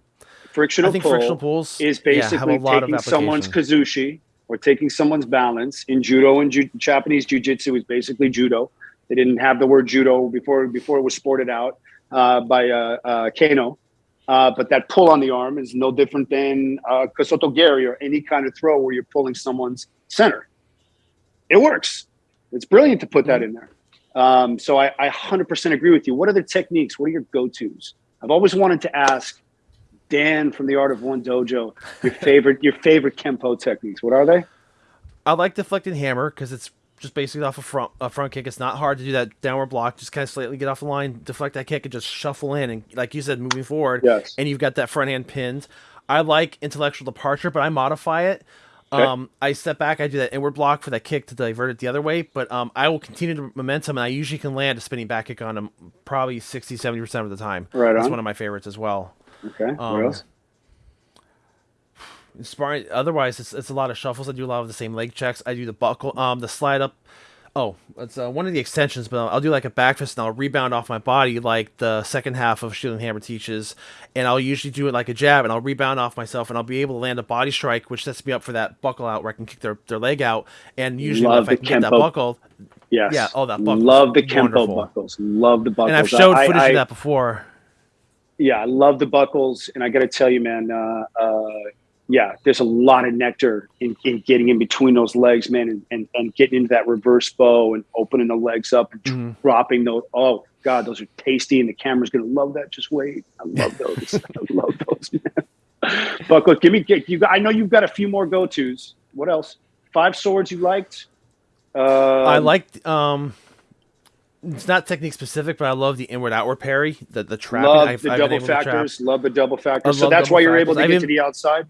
frictional I think pull frictional pulls, is basically a lot of taking someone's kazushi or taking someone's balance. In judo and ju- Japanese jujitsu is basically judo. They didn't have the word judo before before it was sported out uh, by uh, uh, Kano. Uh, but that pull on the arm is no different than uh, kasotogeri or any kind of throw where you're pulling someone's center. It works. It's brilliant to put that in there. Um, so I, I 100% agree with you. What are the techniques? What are your go-tos? I've always wanted to ask Dan from the Art of One Dojo your favorite your favorite kempo techniques. What are they? I like deflecting hammer because it's just basically off a front a front kick. It's not hard to do that downward block. Just kind of slightly get off the line, deflect that kick, and just shuffle in. And like you said, moving forward. Yes. And you've got that front hand pinned. I like intellectual departure, but I modify it. Okay. Um, I step back, I do that inward block for that kick to divert it the other way, but um, I will continue the momentum, and I usually can land a spinning back kick on him probably 60, 70% of the time. Right That's on. one of my favorites as well. Okay. Um, what else? Sparring. Otherwise, it's, it's a lot of shuffles. I do a lot of the same leg checks. I do the buckle, um, the slide up. oh, it's uh, one of the extensions, but I'll, do like a back fist and I'll rebound off my body like the second half of Shielding Hammer teaches, and I'll usually do it like a jab and I'll rebound off myself and I'll be able to land a body strike, which sets me up for that buckle out where I can kick their, their leg out. And usually Love if I can get that buckle, Yes. Yeah, oh, that buckle's Love the Kempo buckles. Love the buckles. and I've showed I- footage I- of that before. yeah, I love the buckles, and I got to tell you, man, uh, uh, yeah, there's a lot of nectar in, in getting in between those legs, man, and, and, and getting into that reverse bow and opening the legs up and Mhm. dropping those. Oh God, those are tasty, and the camera's gonna love that. Just wait, I love those. I love those, man. Buckle, give me. get- You, I know you've got a few more go tos. What else? Five swords you liked. Uh, I liked um it's not technique specific, but I love the inward outward parry, the the trapping. love I've- the I've double trap. factors. Love the double factors. So that's why you're able to factors. get I've to the outside.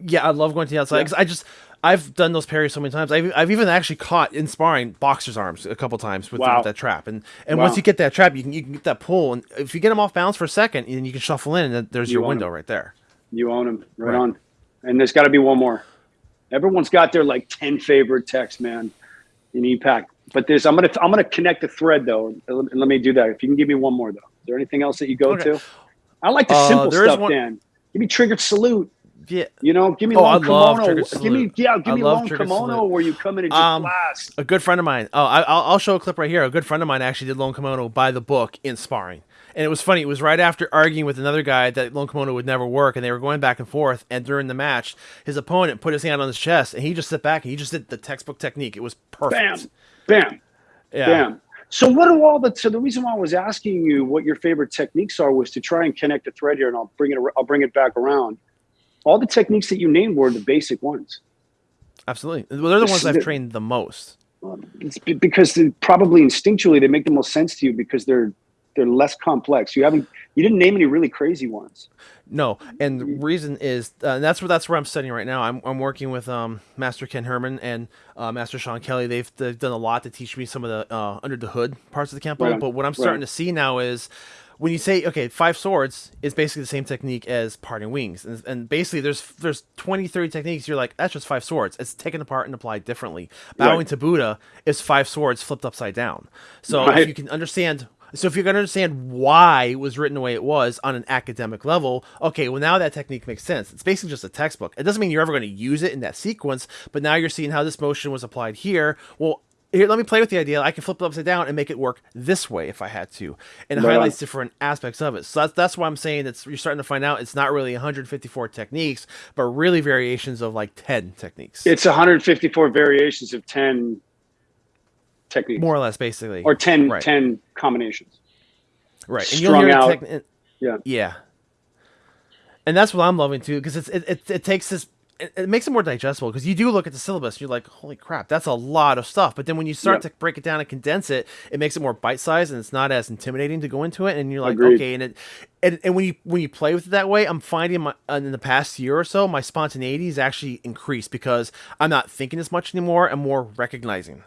Yeah, I love going to the outside Yeah. because I just I've done those parries so many times. I've, I've even actually caught in sparring boxers' arms a couple times with, Wow. with that trap. And and Wow. once you get that trap, you can you can get that pull. And if you get them off balance for a second, then you can shuffle in, and then there's You your window right there. You own them, right, Right. on. And there's got to be one more. Everyone's got their like ten favorite texts, man, in EPAK. But there's I'm gonna I'm gonna connect the thread though, and let, me do that. If you can give me one more though, is there anything else that you go Okay. to? I like the Uh, simple stuff, one- Dan. Give me triggered salute. Yeah, You know, give me Oh, I long love kimono. Give me yeah, give I me long kimono salute. where you come in and just Um, blast. a good friend of mine. Oh, I, I'll, I'll show a clip right here. A good friend of mine actually did long kimono by the book in sparring, and it was funny. It was right after arguing with another guy that long kimono would never work, and they were going back and forth. And during the match, his opponent put his hand on his chest, and he just sit back and he just did the textbook technique. It was perfect. Bam, bam. Yeah. Damn. So what do all the so the reason why I was asking you what your favorite techniques are was to try and connect a thread here, and I'll bring it I'll bring it back around. All the techniques that you named were the basic ones. Absolutely. Well, they're the ones I've trained the most. It's because probably instinctually they make the most sense to you because they're they're less complex. You haven't you didn't name any really crazy ones. No, and the reason is uh, and that's where that's where I'm studying right now. I'm, I'm working with um, Master Ken Herman and uh, Master Sean Kelly. They've, they've done a lot to teach me some of the uh, under the hood parts of the Kempo. Right But what I'm starting on. to see now is when you say okay, five swords is basically the same technique as parting wings, and, and basically there's there's 20, 30 techniques. You're like that's just five swords. It's taken apart and applied differently. Bowing Right. to Buddha is five swords flipped upside down. So Right. if you can understand so if you're going to understand why it was written the way it was on an academic level, okay, well now that technique makes sense. It's basically just a textbook. It doesn't mean you're ever going to use it in that sequence, but now you're seeing how this motion was applied here. Well, here, let me play with the idea. I can flip it upside down and make it work this way if I had to, and Right highlights different aspects of it. So that's that's why I'm saying it's you're starting to find out it's not really 154 techniques, but really variations of like 10 techniques, It's 154 variations of 10 techniques more or less, basically, or 10 Right. 10 combinations. right and strung the out. techni- Yeah. yeah and that's what i'm loving too because it's it, it, it takes this it, it makes it more digestible because you do look at the syllabus and you're like holy crap that's a lot of stuff but then when you start Yeah. to break it down and condense it it makes it more bite-sized and it's not as intimidating to go into it and you're like Agreed. okay and it and, and when you when you play with it that way i'm finding my uh, in the past year or so my spontaneity has actually increased because i'm not thinking as much anymore and more recognizing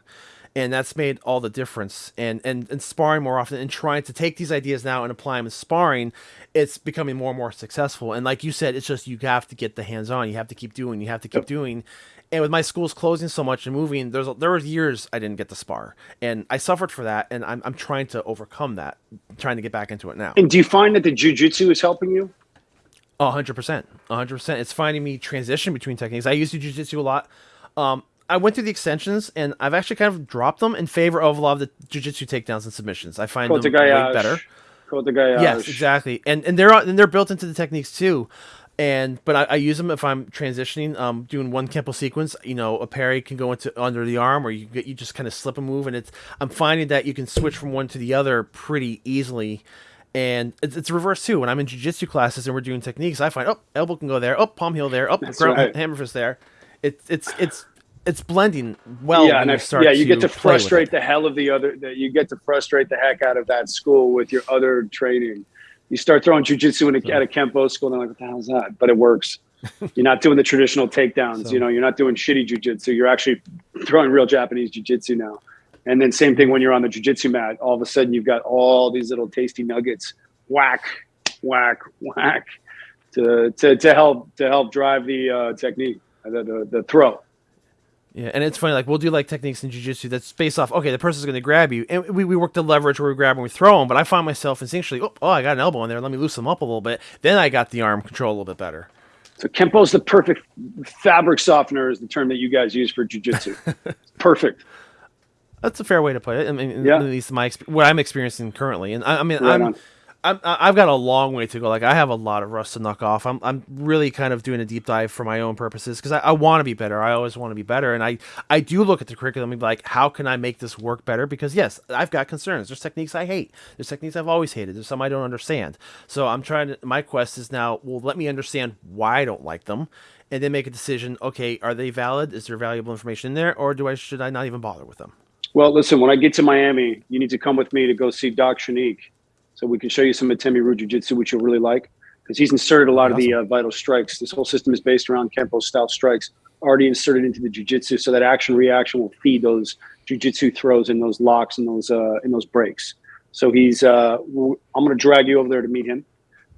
and that's made all the difference and, and and sparring more often and trying to take these ideas now and apply them in sparring it's becoming more and more successful and like you said it's just you have to get the hands on you have to keep doing you have to keep doing and with my schools closing so much and moving there's there was years i didn't get to spar and i suffered for that and i'm, I'm trying to overcome that trying to get back into it now And do you find that the jujitsu is helping you? Oh, 100%. 100%. It's finding me transition between techniques. I used to jiu-jitsu a lot. Um, I went through the extensions, and I've actually kind of dropped them in favor of a lot of the jiu-jitsu takedowns and submissions. I find them way better. Yes, exactly. And and they're and they're built into the techniques too. And but I, I use them if I'm transitioning, um, doing one kempo sequence. You know, a parry can go into under the arm, or you get you just kind of slip a move, and it's I'm finding that you can switch from one to the other pretty easily. And it's, it's reverse too. When I'm in jujitsu classes and we're doing techniques, I find oh elbow can go there, oh palm heel there, oh ground, right. hammer fist there. It's it's it's it's blending well. yeah, and you I, start yeah, you get to play with it. frustrate the hell of the other. That you get to frustrate the heck out of that school with your other training. You start throwing jujitsu in a, at a kempo school, and they're like, "What the hell's that?" But it works. you're not doing the traditional takedowns. So- You know, you're not doing shitty jujitsu. You're actually throwing real Japanese jujitsu now. And then same thing when you're on the jujitsu mat. All of a sudden, you've got all these little tasty nuggets. Whack, whack, whack, to to, to help to help drive the uh, technique, the, the the throw. Yeah, and it's funny. Like we'll do like techniques in jujitsu that's based off. Okay, the person's going to grab you, and we, we work the leverage where we grab and we throw them. But I find myself instinctually, oh, oh, I got an elbow in there. Let me loosen them up a little bit. Then I got the arm control a little bit better. So Kempo's the perfect fabric softener is the term that you guys use for jujitsu. perfect. That's a fair way to put it. I mean, Yeah. at least my what I'm experiencing currently, and I, I mean, Right I'm, on. I'm I've got a long way to go. Like I have a lot of rust to knock off. I'm I'm really kind of doing a deep dive for my own purposes because I, I want to be better. I always want to be better, and I I do look at the curriculum and be like, how can I make this work better? Because yes, I've got concerns. There's techniques I hate. There's techniques I've always hated. There's some I don't understand. So I'm trying to. My quest is now, well, let me understand why I don't like them. And then make a decision. Okay, are they valid? Is there valuable information in there, or do I should I not even bother with them? Well, listen, when I get to Miami, you need to come with me to go see Doc Shanique so we can show you some Atemi Ryu Jiu Jitsu, which you'll really like because he's inserted a lot of the uh, vital strikes. This whole system is based around Kempo style strikes already inserted into the Jiu Jitsu so that action reaction will feed those Jiu Jitsu throws and those locks and those uh, and those breaks. So he's uh, I'm going to drag you over there to meet him.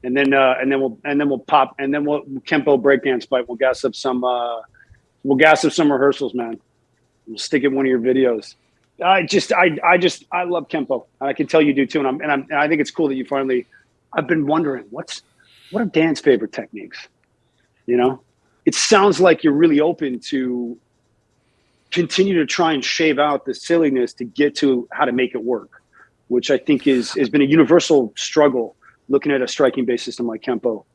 And then, uh, and then we'll, and then we'll pop, and then we'll Kempo breakdance fight. We'll gas up some, uh, we'll gas up some rehearsals, man. We'll stick it in one of your videos. I just, I, I just, I love Kempo, and I can tell you do too. And I'm, and I'm, and I think it's cool that you finally. I've been wondering what's, what are Dan's favorite techniques? You know, it sounds like you're really open to continue to try and shave out the silliness to get to how to make it work, which I think is has been a universal struggle looking at a striking based system like Kempo.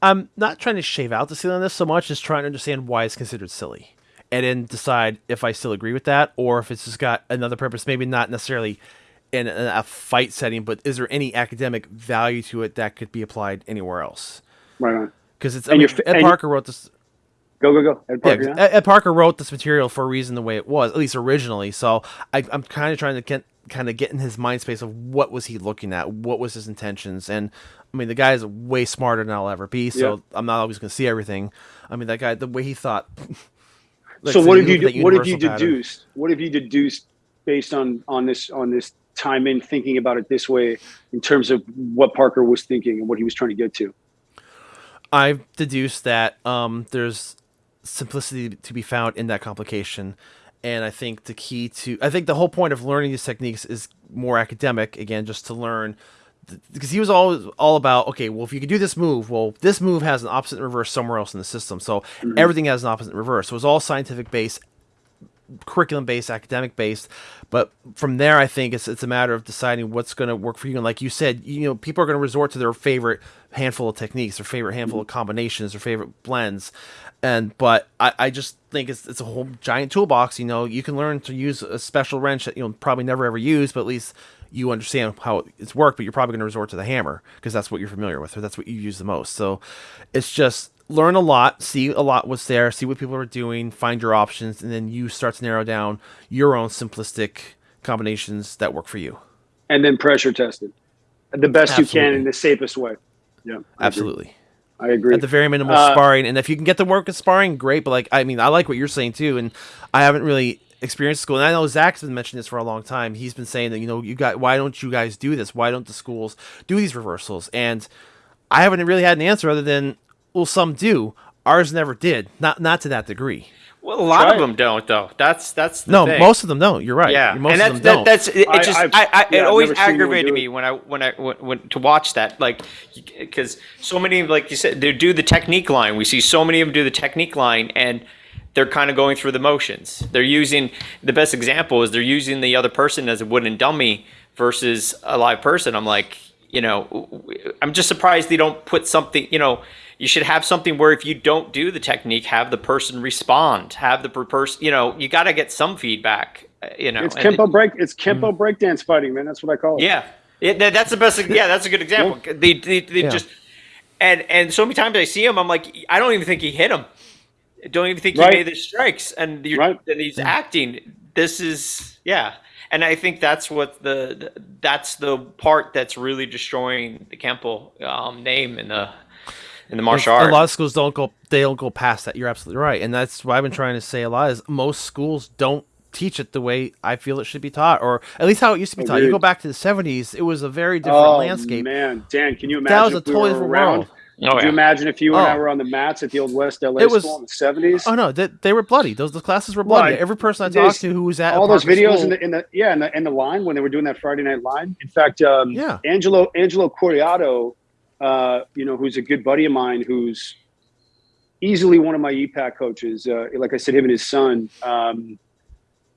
I'm not trying to shave out the silliness so much as trying to understand why it's considered silly, and then decide if I still agree with that or if it's just got another purpose. Maybe not necessarily in a fight setting, but is there any academic value to it that could be applied anywhere else? Right on. Because it's I And mean, Ed Parker wrote this. Go go go. Ed Yeah, yeah? Ed, Ed Parker wrote this material for a reason the way it was, at least originally. So I, I'm kind of trying to get kind of get in his mind space of what was he looking at, what was his intentions, and I mean the guy is way smarter than I'll ever be, so Yeah. I'm not always going to see everything. I mean that guy, the way he thought. so what have you what have you universal pattern. deduced? What have you deduced based on on this on this time in thinking about it this way in terms of what Parker was thinking and what he was trying to get to? I've deduced that um, there's simplicity to be found in that complication. And I think the key to, I think the whole point of learning these techniques is more academic, again, just to learn. Because he was always all about, okay, well, if you could do this move, well, this move has an opposite reverse somewhere else in the system. So mm-hmm. everything has an opposite reverse. So it's all scientific based, curriculum based, academic based. But from there, I think it's it's a matter of deciding what's going to work for you. And like you said, you know, people are going to resort to their favorite handful of techniques, their favorite handful of combinations, their favorite blends. And but I, I just think it's it's a whole giant toolbox. You know, you can learn to use a special wrench that you'll probably never ever use, but at least you understand how it's worked. But you're probably going to resort to the hammer because that's what you're familiar with, or that's what you use the most. So it's just learn a lot, see a lot what's there, see what people are doing, find your options, and then you start to narrow down your own simplistic combinations that work for you. And then pressure tested the best you can in the safest way. Yeah, I agree. Absolutely. I agree. At the very minimal Uh, sparring, and if you can get the work of sparring, great. But like, I mean, I like what you're saying too, and I haven't really experienced school. And I know Zach's been mentioning this for a long time. He's been saying that you know, you got why don't you guys do this? Why don't the schools do these reversals? And I haven't really had an answer other than well, some do. Ours never did. Not not to that degree. Well, a lot Try of them don't, though. That's that's the No, thing. most of them don't. You're right. Yeah, most and of them that's that, don't. that's it. it I- just I've- I, I, yeah, it always never aggravated me when I when I when, when to watch that like because so many like you said they do the technique line. We see so many of them do the technique line and they're kind of going through the motions. They're using the best example is they're using the other person as a wooden dummy versus a live person. I'm like, you know, I'm just surprised they don't put something, you know, you should have something where if you don't do the technique, have the person respond, have the per- person, you know, you got to get some feedback, uh, you know. it's and- Kempo break. It's Kempo breakdance fighting, man. That's what I call it. yeah, yeah, that- that's the best. Yeah, that's a good example. They, they, they Yeah. just and and so many times I see him, I'm like, I don't even think he hit him. I don't even think he Right. made the strikes, and you're, Right. and he's acting. This is yeah, and I think that's what the, the that's the part that's really destroying the Kempo um, name in the in the martial a art. lot of schools don't go they don't go past that you're absolutely right and that's what i've been trying to say a lot is most schools don't teach it the way i feel it should be taught or at least how it used to be taught you go back to the 70s it was a very different Oh landscape man, Dan, can you imagine that was a if totally different around? world Oh, Could you imagine if you and I Oh. were on the mats at the old West LA It was- school in the seventies? Oh no, they, they were bloody. Those the classes were bloody. Right. Every person I There's talked to who was at a all those videos school- in the in the yeah in the in the line when they were doing that Friday night line. In fact, um, Yeah. Angelo Angelo Coriato, uh, you know, who's a good buddy of mine, who's easily one of my EPAK coaches. Uh, like I said, him and his son um,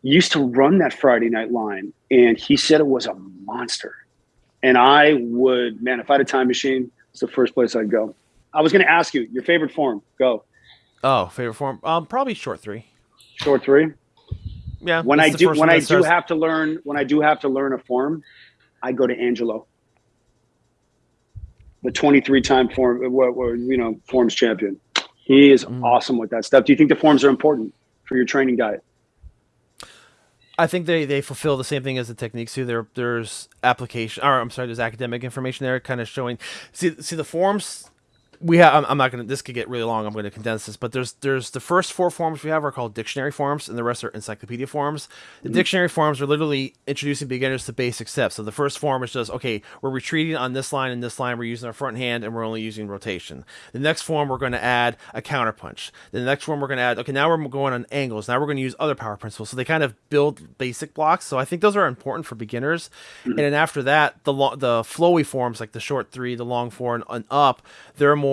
used to run that Friday night line, and he said it was a monster. And I would, man, if I had a time machine, it's the first place I'd go. I was going to ask you your favorite form. Go Oh, favorite form? Um, probably short three. short three. Yeah. when I do when I that do have to learn when I do have to learn a form, I go to Angelo, the 23 time form, uh, you know, forms champion. He is Mm. awesome with that stuff. Do you think the forms are important for your training diet? I think they, they fulfill the same thing as the techniques too. There there's application or I'm sorry, there's academic information there kind of showing see see the forms we have I'm, I'm not gonna this could get really long, I'm gonna condense this, but there's there's the first four forms we have are called dictionary forms and the rest are encyclopedia forms. The mm. dictionary forms are literally introducing beginners to basic steps. So the first form is just okay, we're retreating on this line and this line, we're using our front hand and we're only using rotation. The next form we're gonna add a counterpunch. The next one we're gonna add okay, now we're going on angles. Now we're gonna use other power principles. So they kind of build basic blocks. So I think those are important for beginners. Mm. And then after that, the lo- the flowy forms like the short three, the long four, and, and up, they're more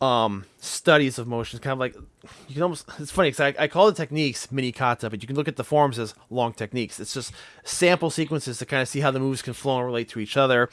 um, studies of motion. Kind of like you can almost. It's funny because I, I call the techniques mini kata, but you can look at the forms as long techniques. It's just sample sequences to kind of see how the moves can flow and relate to each other.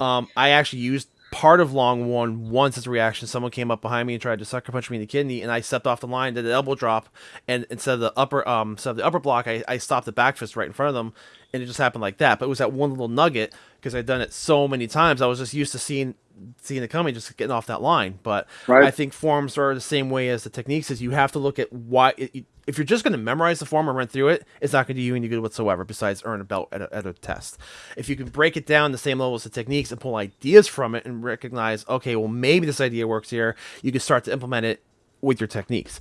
Um, I actually used part of long one once as a reaction. Someone came up behind me and tried to sucker punch me in the kidney, and I stepped off the line, did an elbow drop, and instead of the upper um instead of the upper block, I, I stopped the back fist right in front of them, and it just happened like that. But it was that one little nugget because I'd done it so many times. I was just used to seeing seeing it coming, just getting off that line. But Right. I think forms are the same way as the techniques. Is you have to look at why. It, if you're just going to memorize the form and run through it, it's not going to do you any good whatsoever. Besides earn a belt at a, at a test. If you can break it down the same level as the techniques and pull ideas from it and recognize, okay, well maybe this idea works here, you can start to implement it with your techniques.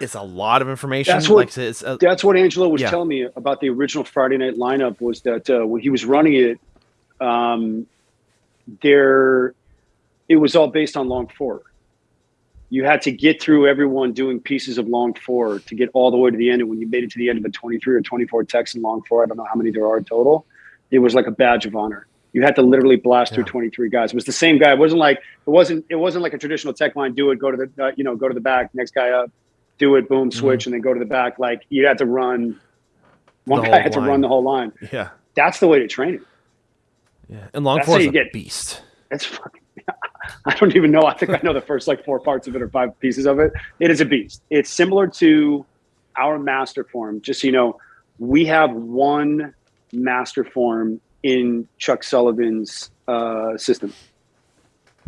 It's a lot of information. That's what- like it's a, That's what Angelo was Yeah. telling me about the original Friday night lineup was that uh, when he was running it, um, there, it was all based on long four. You had to get through everyone doing pieces of long four to get all the way to the end. And when you made it to the end of a 23 or 24 text in long four, I don't know how many there are total, it was like a badge of honor. You had to literally blast through 23 guys. It was the same guy. It wasn't like it wasn't it wasn't like a traditional tech line. Do it, go to the uh, you know go to the back. Next guy up, do it, boom, switch, and then go to the back. Like you had to run. One The guy had to line. run the whole line. yeah, That's the way to train it. yeah. And long how is you a get- beast. It's fucking. I don't even know. I think I know the first like four parts of it or five pieces of it. It is a beast. It's similar to our master form. Just so you know, we have one master form in Chuck Sullivan's uh, system,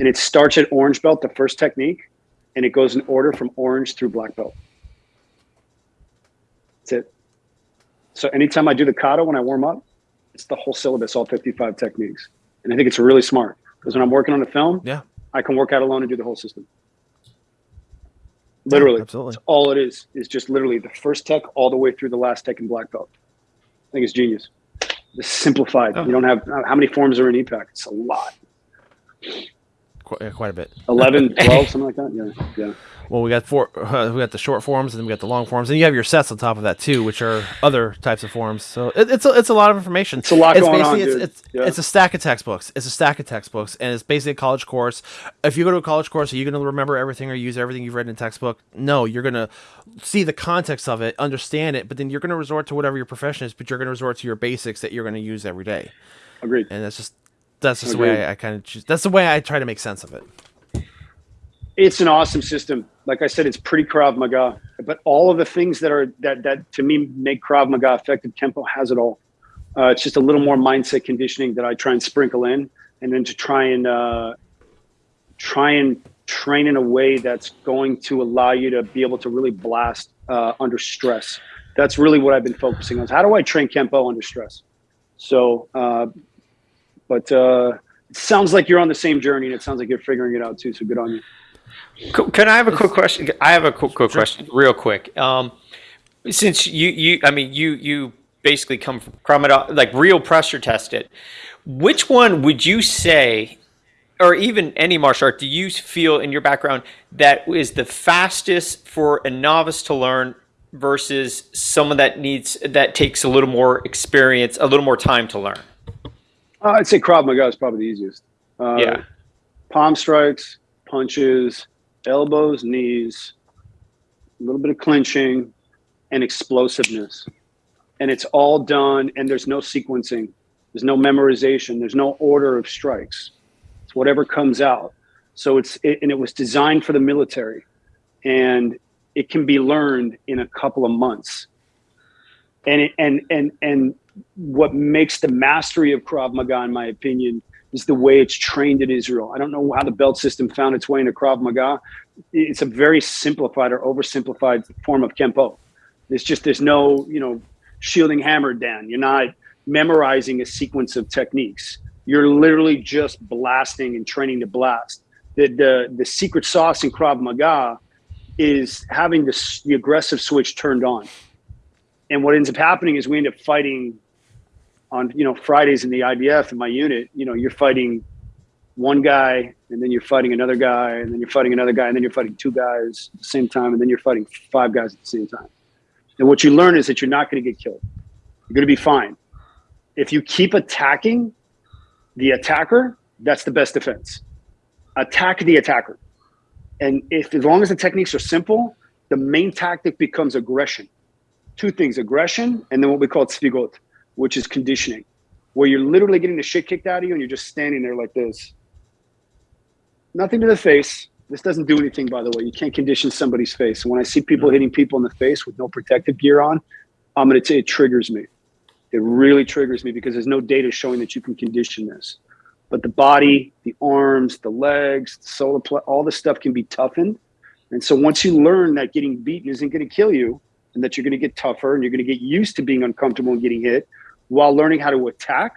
and it starts at orange belt, the first technique, and it goes in order from orange through black belt. That's it. So anytime I do the kata when I warm up, it's the whole syllabus, all 55 techniques. And I think it's really smart because when I'm working on a film, Yeah. I can work out alone and do the whole system. Literally, absolutely. That's all it is is just literally the first tech all the way through the last tech in black belt. I think it's genius. Simplified. Oh. You don't have uh, how many forms are in EPAK? It's a lot. Qu- quite a bit. 11, 12, something like that. Yeah, yeah. Well, we got four. Uh, we got the short forms, and then we got the long forms, and you have your sets on top of that too, which are other types of forms. So it, it's a, it's a lot of information. It's a lot going on, basically- dude. It's it's, Yeah. it's a stack of textbooks. It's a stack of textbooks, and it's basically a college course. If you go to a college course, are you going to remember everything or use everything you've read in a textbook? No, you're going to see the context of it, understand it, but then you're going to resort to whatever your profession is. But you're going to resort to your basics that you're going to use every day, Agreed. and that's just that's just the way I, I kind of choose. That's the way I try to make sense of it. It's an awesome system. Like I said, it's pretty Krav Maga, but all of the things that are that that to me make Krav Maga effective, Kempo has it all. Uh, it's just a little more mindset conditioning that I try and sprinkle in, and then to try and uh, try and train in a way that's going to allow you to be able to really blast uh, under stress. That's really what I've been focusing on. How do I train Kempo under stress? So, uh, but uh, it sounds like you're on the same journey, and it sounds like you're figuring it out too. So good on you. Can I have a quick question? I have a quick, quick question, real quick. Um, since you, you, I mean, you, you basically come from Krav Maga, like real pressure tested. Which one would you say or even any martial art, do you feel in your background that is the fastest for a novice to learn versus someone that needs that takes a little more experience, a little more time to learn? Uh, I'd say Krav Maga is probably the easiest. Uh, Yeah. Palm strikes, punches, elbows, knees, a little bit of clinching, and explosiveness. And it's all done, and there's no sequencing, there's no memorization, there's no order of strikes. It's whatever comes out. So it's it, and it was designed for the military, and it can be learned in a couple of months. And it, and and and what makes the mastery of Krav Maga, in my opinion, is the way it's trained in Israel. I don't know how the belt system found its way into Krav Maga. It's a very simplified or oversimplified form of Kempo. It's just there's no, you know, shielding hammer down. You're not memorizing a sequence of techniques. You're literally just blasting and training to blast. The the, the secret sauce in Krav Maga is having the aggressive switch turned on. And what ends up happening is we end up fighting on you know Fridays in the IDF in my unit, you know, you're fighting one guy and then you're fighting another guy and then you're fighting another guy and then you're fighting two guys at the same time and then you're fighting five guys at the same time. And what you learn is that you're not going to get killed. You're going to be fine. If you keep attacking the attacker, that's the best defense. Attack the attacker. And if as long as the techniques are simple, the main tactic becomes aggression. Two things, aggression and then what we call tzvigot which is conditioning, where you're literally getting the shit kicked out of you and you're just standing there like this. Nothing to the face. This doesn't do anything, by the way. You can't condition somebody's face. when I see people hitting people in the face with no protective gear on, I'm going to say it triggers me. It really triggers me because there's no data showing that you can condition this. But the body, the arms, the legs, the solar plexus, all this stuff can be toughened. And so once you learn that getting beaten isn't going to kill you and that you're going to get tougher and you're going to get used to being uncomfortable and getting hit, while learning how to attack,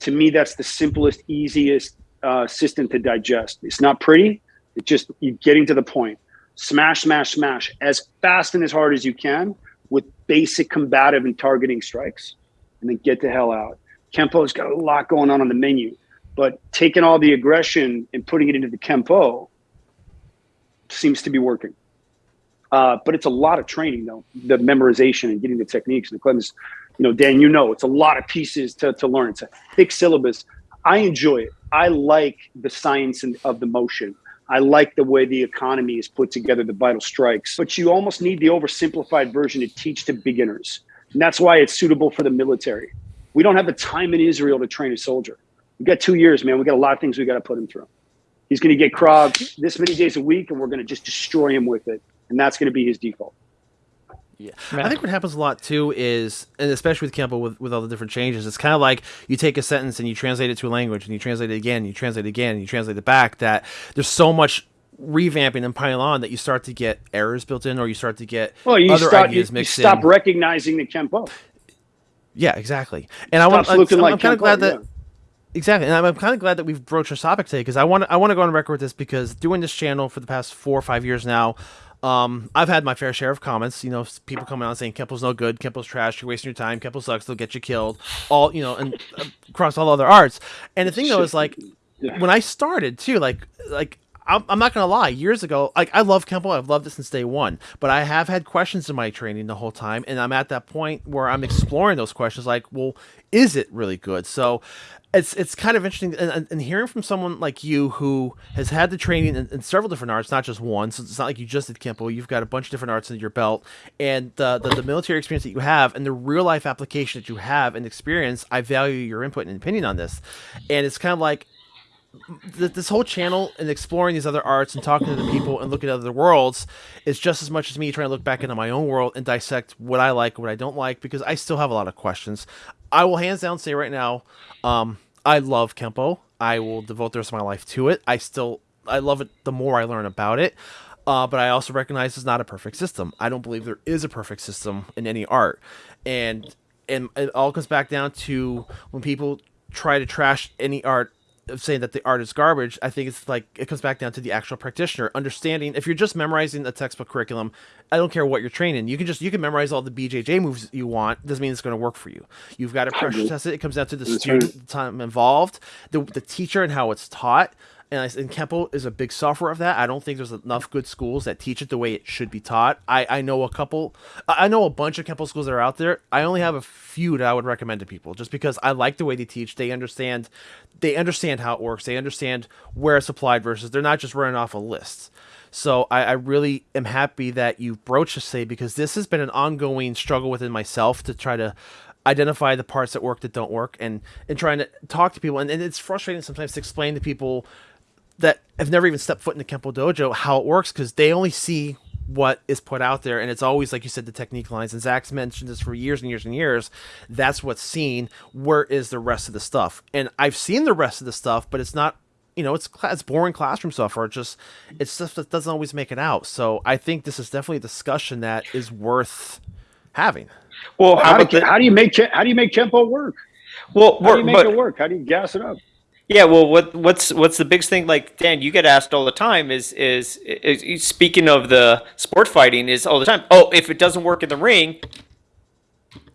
to me, that's the simplest, easiest uh, system to digest. It's not pretty. It's just you're getting to the point. Smash, smash, smash as fast and as hard as you can with basic combative and targeting strikes, and then get the hell out. Kempo's got a lot going on on the menu, but taking all the aggression and putting it into the Kempo seems to be working. Uh, but it's a lot of training, though, the memorization and getting the techniques. And the cleanse you know, Dan, you know, it's a lot of pieces to, to learn. It's a thick syllabus. I enjoy it. I like the science of the motion. I like the way the economy is put together, the vital strikes. But you almost need the oversimplified version to teach to beginners. And that's why it's suitable for the military. We don't have the time in Israel to train a soldier. We got two years, man. We got a lot of things we got to put him through. He's going to get Krav this many days a week, and we're going to just destroy him with it. And that's going to be his default. Yeah. I think what happens a lot too is, and especially with Kempo with, with all the different changes, it's kind of like you take a sentence and you translate it to a language and you translate it again, and you translate it again, and you translate it back. That there's so much revamping and piling on that you start to get errors built in, or you start to get well, you other start, ideas you, mixed you stop in. recognizing the Kempo. Yeah, exactly. And I want. I'm, like I'm kind of glad that. yeah. Exactly, and I'm, I'm kind of glad that we've broached our topic today because I want I want to go on record with this because doing this channel for the past four or five years now, um, I've had my fair share of comments. You know, people coming out saying Kempo's no good, Kempo's trash, you're wasting your time, Kempo sucks, they'll get you killed. All you know, and uh, across all other arts. And the thing though is like when I started too, like like. I'm, not gonna lie. Years ago, like I love Kempo, I've loved it since day one. But I have had questions in my training the whole time, and I'm at that point where I'm exploring those questions. Like, well, is it really good? So, it's it's kind of interesting, and, and, and hearing from someone like you who has had the training in, in several different arts, not just one. So it's not like you just did Kempo. You've got a bunch of different arts in your belt, and the, the the military experience that you have, and the real life application that you have and experience. I value your input and opinion on this, and it's kind of like th- this whole channel and exploring these other arts and talking to the people and looking at other worlds is just as much as me trying to look back into my own world and dissect what I like, what I don't like, because I still have a lot of questions. I will hands down say right now, um, I love Kempo. I will devote the rest of my life to it. I still, I love it the more I learn about it. Uh, but I also recognize it's not a perfect system. I don't believe there is a perfect system in any art, and and it all comes back down to when people try to trash any art of saying that the art is garbage. I think it's like it comes back down to the actual practitioner understanding. If you're just memorizing a textbook curriculum, I don't care what you're training. You can just you can memorize all the BJJ moves you want. Doesn't mean it's going to work for you. You've got to pressure test it. It comes down to the student, the time involved, the the teacher, and how it's taught. And, I, and Kempo is a big sufferer of that. I don't think there's enough good schools that teach it the way it should be taught. I, I know a couple, I know a bunch of Kempo schools that are out there. I only have a few that I would recommend to people, just because I like the way they teach. They understand, they understand how it works. They understand where it's applied versus they're not just running off a list. So I, I really am happy that you broached this say because this has been an ongoing struggle within myself to try to identify the parts that work that don't work and and trying to talk to people and, and it's frustrating sometimes to explain to people have never even stepped foot in the Kempo dojo how it works because they only see what is put out there and it's always like you said the technique lines and Zach's mentioned this for years and years and years that's what's seen where is the rest of the stuff and I've seen the rest of the stuff but it's not you know it's cla- it's boring classroom stuff or just it's stuff that doesn't always make it out so I think this is definitely a discussion that is worth having Well, how How, do, the, how do you make how do you make Kempo work? well, How do you make but- it work? How do you gas it up? Yeah, well, what what's what's the biggest thing? Like Dan, you get asked all the time. Is is, is speaking of the sport fighting is all the time. Oh, if it doesn't work in the ring,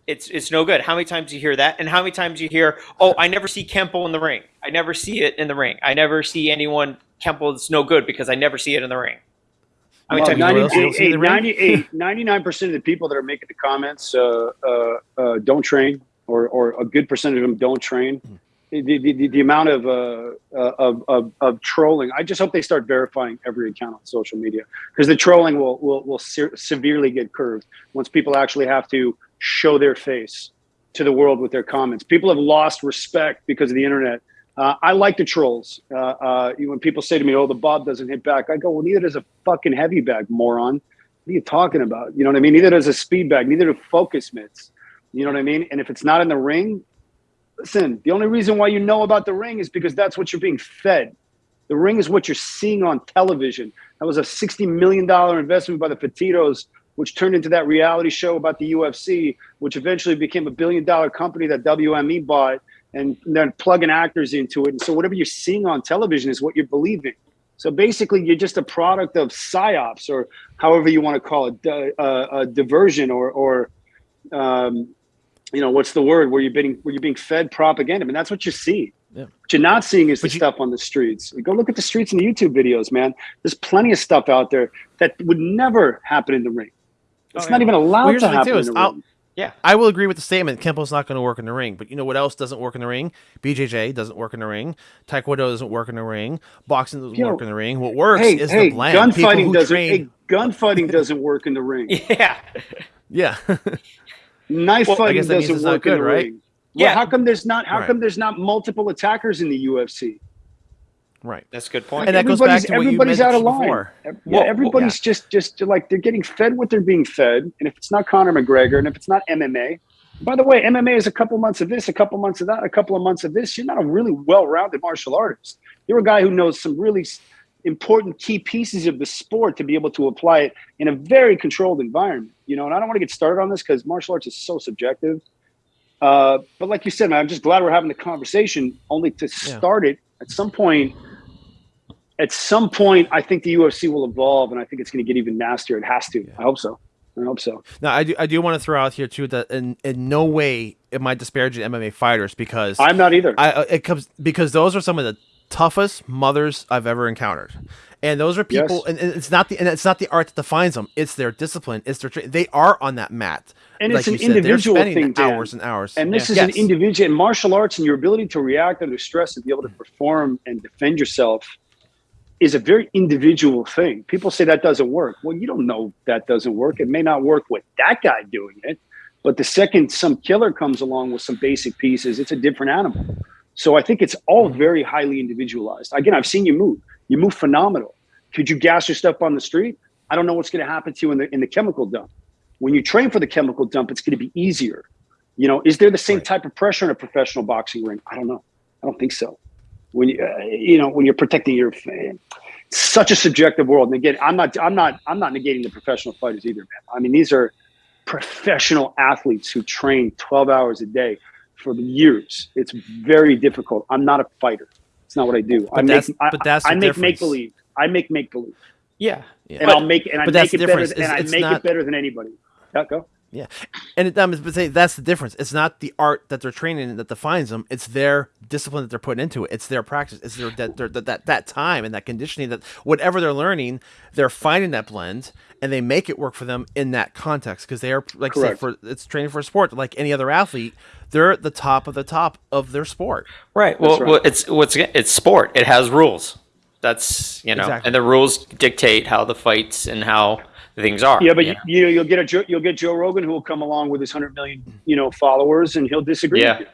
it's it's no good. How many times do you hear that? And how many times do you hear, oh, I never see Kempo in the ring. I never see it in the ring. I never see anyone Kempo that's no good because I never see it in the ring. How many Well, times? know 90, else you don't see the 98, 99% of the people that are making the comments uh, uh, uh, don't train, or, or a good percentage of them don't train. The, the, the, the amount of, uh, uh, of, of, of trolling, I just hope they start verifying every account on social media because the trolling will, will, will se- severely get curved once people actually have to show their face to the world with their comments. People have lost respect because of the internet. Uh, I like the trolls. Uh, uh, when people say to me, "Oh, the Bob doesn't hit back," I go, "Well, neither does a fucking heavy bag, moron. What are you talking about? You know what I mean? Neither does a speed bag. Neither do focus mitts. You know what I mean? And if it's not in the ring, listen. The only reason why you know about the ring is because that's what you're being fed. The ring is what you're seeing on television. That was a sixty million dollar investment by the Fertittas, which turned into that reality show about the UFC, which eventually became a billion dollar company that WME bought and then plugging actors into it. And so whatever you're seeing on television is what you're believing. So basically, you're just a product of psyops, or however you want to call it, di- uh, a diversion, or, or um, you know, what's the word? Where you're being where you're being fed propaganda. I mean, that's what you see. Yeah. What you're not seeing is But the you- stuff on the streets. Go look at the streets and the YouTube videos, man. There's plenty of stuff out there that would never happen in the ring. Oh, it's Oh, not yeah. even allowed Well, to happen in the I'll- ring. Yeah. I will agree with the statement. Kempo's not going to work in the ring, but you know what else doesn't work in the ring? BJJ doesn't work in the ring. Taekwondo doesn't work in the ring. Boxing doesn't Yo, work in the ring. What works Hey, is hey, the blend. People gunfighting who doesn't. train- Hey, gunfighting doesn't work in the ring. Yeah. yeah, Knife Well, I fighting guess that doesn't it's not work in the right? ring. Well, Yeah. how come there's not? How Right. come there's not multiple attackers in the UFC? right. That's a good point. And that goes back Everybody's- to what you everybody's out of line. before. Yeah, Well, everybody's just just like they're getting fed what they're being fed, and if it's not Conor McGregor, and if it's not MMA, by the way, MMA is a couple months of this, a couple months of that, a couple of months of this. You're not a really well-rounded martial artist. You're a guy who knows some really s- important key pieces of the sport to be able to apply it in a very controlled environment. You know, and I don't want to get started on this because martial arts is so subjective. Uh, but like you said, man, I'm just glad we're having the conversation. Only to Yeah. start it at some point. At some point, I think the UFC will evolve, and I think it's going to get even nastier. It has to. I hope so. I hope so. Now, I do, I do want to throw out here too that in, in no way am I disparaging MMA fighters because I'm not either. I uh, it comes because those are some of the toughest mothers I've ever encountered, and those are people. Yes. And, and it's not the and it's not the art that defines them. It's their discipline. It's their tra- they are on that mat. And Like it's an said, individual thing, Dan. hours and hours. And this Yeah. is Yes. an individual in martial arts, and your ability to react under stress and be able to mm. perform and defend yourself is a very individual thing. People say that doesn't work. Well, you don't know that doesn't work. It may not work with that guy doing it, but the second some killer comes along with some basic pieces, it's a different animal. So I think it's all very highly individualized. Again, I've seen you move. You move phenomenal. Could you gas your stuff on the street? I don't know what's going to happen to you in the in the chemical dump. When you train for the chemical dump, it's going to be easier. You know, is there the same Right. type of pressure in a professional boxing ring? I don't know. I don't think so. When you, uh, you know, when you're protecting your, it's such a subjective world. And again, I'm not, I'm not, I'm not negating the professional fighters either, man. I mean, these are professional athletes who train 12 hours a day for the years. It's very difficult. I'm not a fighter, It's not what I do. But I that's- make, I, but that's I the make make believe. I make make believe, Yeah. Yeah. and But- I'll make and I but make that's it the better. difference. And I make not- it better than anybody. Yeah, go. Yeah, and it, um, but say that's the difference. It's not the art that they're training in that defines them. It's their discipline that they're putting into it. It's their practice. It's their that their, that, that that time and that conditioning that whatever they're learning, they're finding that blend and they make it work for them in that context because they are like I said, Correct. for it's training for a sport like any other athlete. They're at the top of the top of their sport. Right. Well, right. well, it's what's it's sport. It has rules. That's you know, Exactly. and the rules dictate how the fights and how things are. Yeah, but you know? you you'll get a Joe, you'll get Joe Rogan who will come along with his hundred million you know followers, and he'll disagree. Yeah. With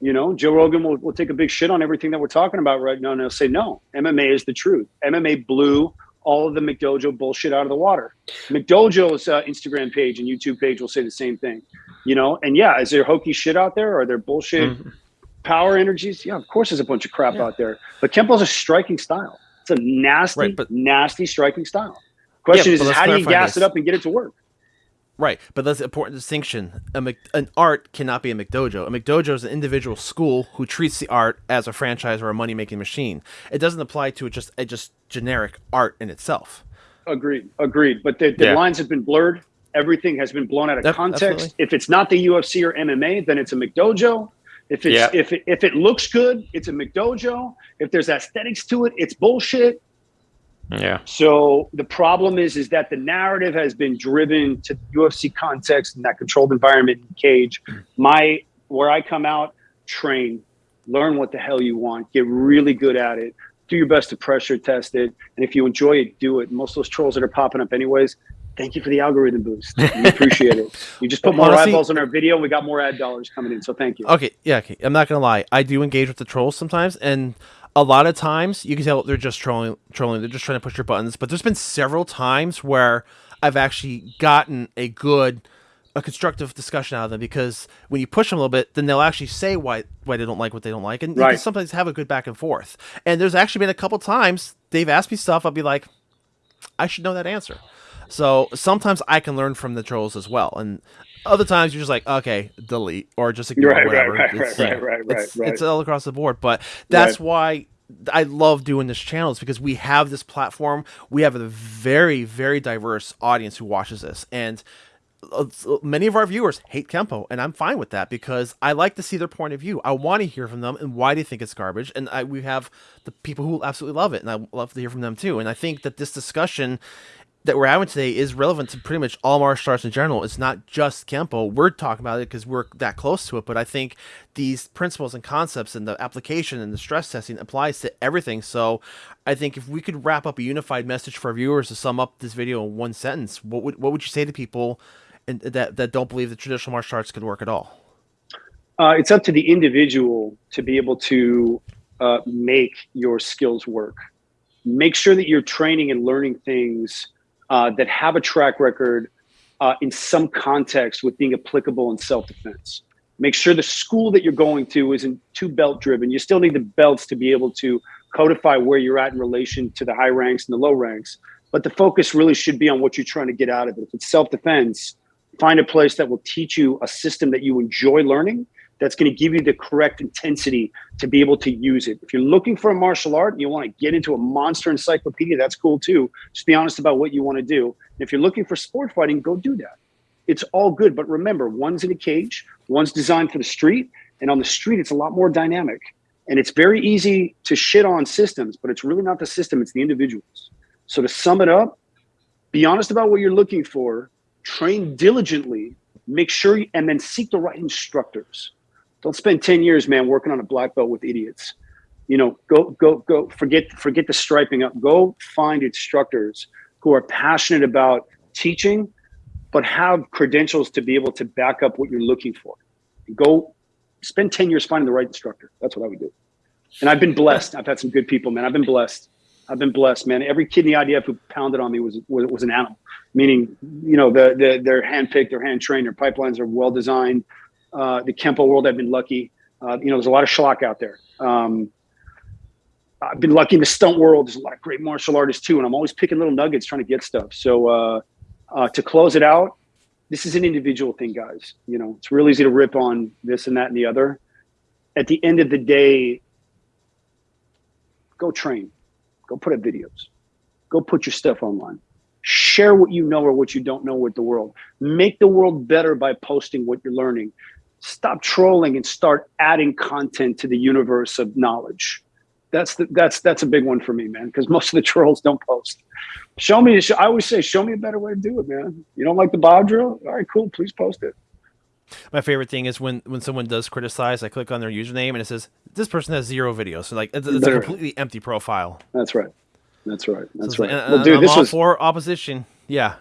you. you know, Joe Rogan will, will take a big shit on everything that we're talking about right now, and he'll say no. MMA is the truth. MMA blew all of the McDojo bullshit out of the water. McDojo's uh, Instagram page and YouTube page will say the same thing. You know, and yeah, is there hokey shit out there? Are there bullshit Mhm. power energies? Yeah, of course, there's a bunch of crap Yeah. out there. But Kempo's a striking style. It's a nasty, Right, but- nasty striking style. Question but is, how do you gas this. it up and get it to work? Right, but that's an important distinction. A Mc, an art cannot be a McDojo. A McDojo is an individual school who treats the art as a franchise or a money making machine. It doesn't apply to just a just generic art in itself. Agreed. Agreed. But the, the Yeah. lines have been blurred. Everything has been blown out of context. absolutely. If it's not the UFC or MMA, then it's a McDojo. If it's Yeah. if it, if it looks good, it's a McDojo. If there's aesthetics to it, it's bullshit. Yeah. So the problem is is that the narrative has been driven to the UFC context and that controlled environment and cage. Hmm. My where I come out, train, learn what the hell you want, get really good at it, do your best to pressure test it, and if you enjoy it, do it. Most of those trolls that are popping up anyways. Thank you for the algorithm boost. We appreciate it. You just put more Honestly- eyeballs on our video, and we got more ad dollars coming in. So thank you. Okay, yeah, okay. I'm not gonna lie. I do engage with the trolls sometimes, and a lot of times you can tell they're just trolling. Trolling. They're just trying to push your buttons. But there's been several times where I've actually gotten a good, a constructive discussion out of them because when you push them a little bit, then they'll actually say why why they don't like what they don't like, and Right. sometimes have a good back and forth. And there's actually been a couple times they've asked me stuff. I'll be like, I should know that answer. So sometimes I can learn from the trolls as well, and other times you're just like, okay, delete or just ignore Right, right, whatever. right, It's, right, know, right, right, it's, right. it's all across the board, but that's why I love doing this channel is because we have this platform. We have a very, very diverse audience who watches this, and uh, many of our viewers hate Kempo, and I'm fine with that because I like to see their point of view. I want to hear from them and why they think it's garbage. And I, we have the people who absolutely love it, and I love to hear from them too. And I think that this discussion that we're having today is relevant to pretty much all martial arts in general. It's not just Kempo. We're talking about it because we're that close to it, but I think these principles and concepts and the application and the stress testing applies to everything. So I think if we could wrap up a unified message for our viewers to sum up this video in one sentence, what would what would you say to people and that that don't believe that traditional martial arts could work at all? Uh, it's up to the individual to be able to uh, make your skills work. Make sure that you're training and learning things uh, that have a track record uh, in some context with being applicable in self defense. Make sure the school that you're going to isn't too belt driven. You still need the belts to be able to codify where you're at in relation to the high ranks and the low ranks. But the focus really should be on what you're trying to get out of it. If it's self defense, find a place that will teach you a system that you enjoy learning that's going to give you the correct intensity to be able to use it. If you're looking for a martial art and you want to get into a monster encyclopedia, that's cool too. Just be honest about what you want to do. And if you're looking for sport fighting, go do that. It's all good. But remember, one's in a cage, one's designed for the street. And on the street, it's a lot more dynamic. And it's very easy to shit on systems, but it's really not the system, it's the individuals. So to sum it up, be honest about what you're looking for, train diligently, make sure, you, and then seek the right instructors. Don't spend 10 years, man, working on a black belt with idiots. You know, go, go, go, forget, forget the striping up. Go find instructors who are passionate about teaching, but have credentials to be able to back up what you're looking for. Go spend 10 years finding the right instructor. That's what I would do. And I've been blessed. I've had some good people, man. I've been blessed. I've been blessed, man. Every kid in the IDF who pounded on me was was, was an animal. Meaning, you know, the, the they're handpicked, they're hand trained, their pipelines are well designed. Uh, the Kempo world, I've been lucky. Uh, you know, there's a lot of schlock out there. Um, I've been lucky in the stunt world. There's a lot of great martial artists too, and I'm always picking little nuggets, trying to get stuff. So uh, uh, to close it out, this is an individual thing, guys. You know, it's real easy to rip on this and that and the other. At the end of the day, go train, go put up videos, go put your stuff online. Share what you know or what you don't know with the world. Make the world better by posting what you're learning. Stop trolling and start adding content to the universe of knowledge. That's the, that's that's a big one for me, man. Because most of the trolls don't post. Show me. I always say, show me a better way to do it, man. You don't like the Bob drill? All right, cool. Please post it. My favorite thing is when when someone does criticize, I click on their username and it says this person has zero videos. So like it's, it's a completely empty profile. That's right. That's right. That's So right. like, well, uh, dude, I'm this all was for opposition. Yeah.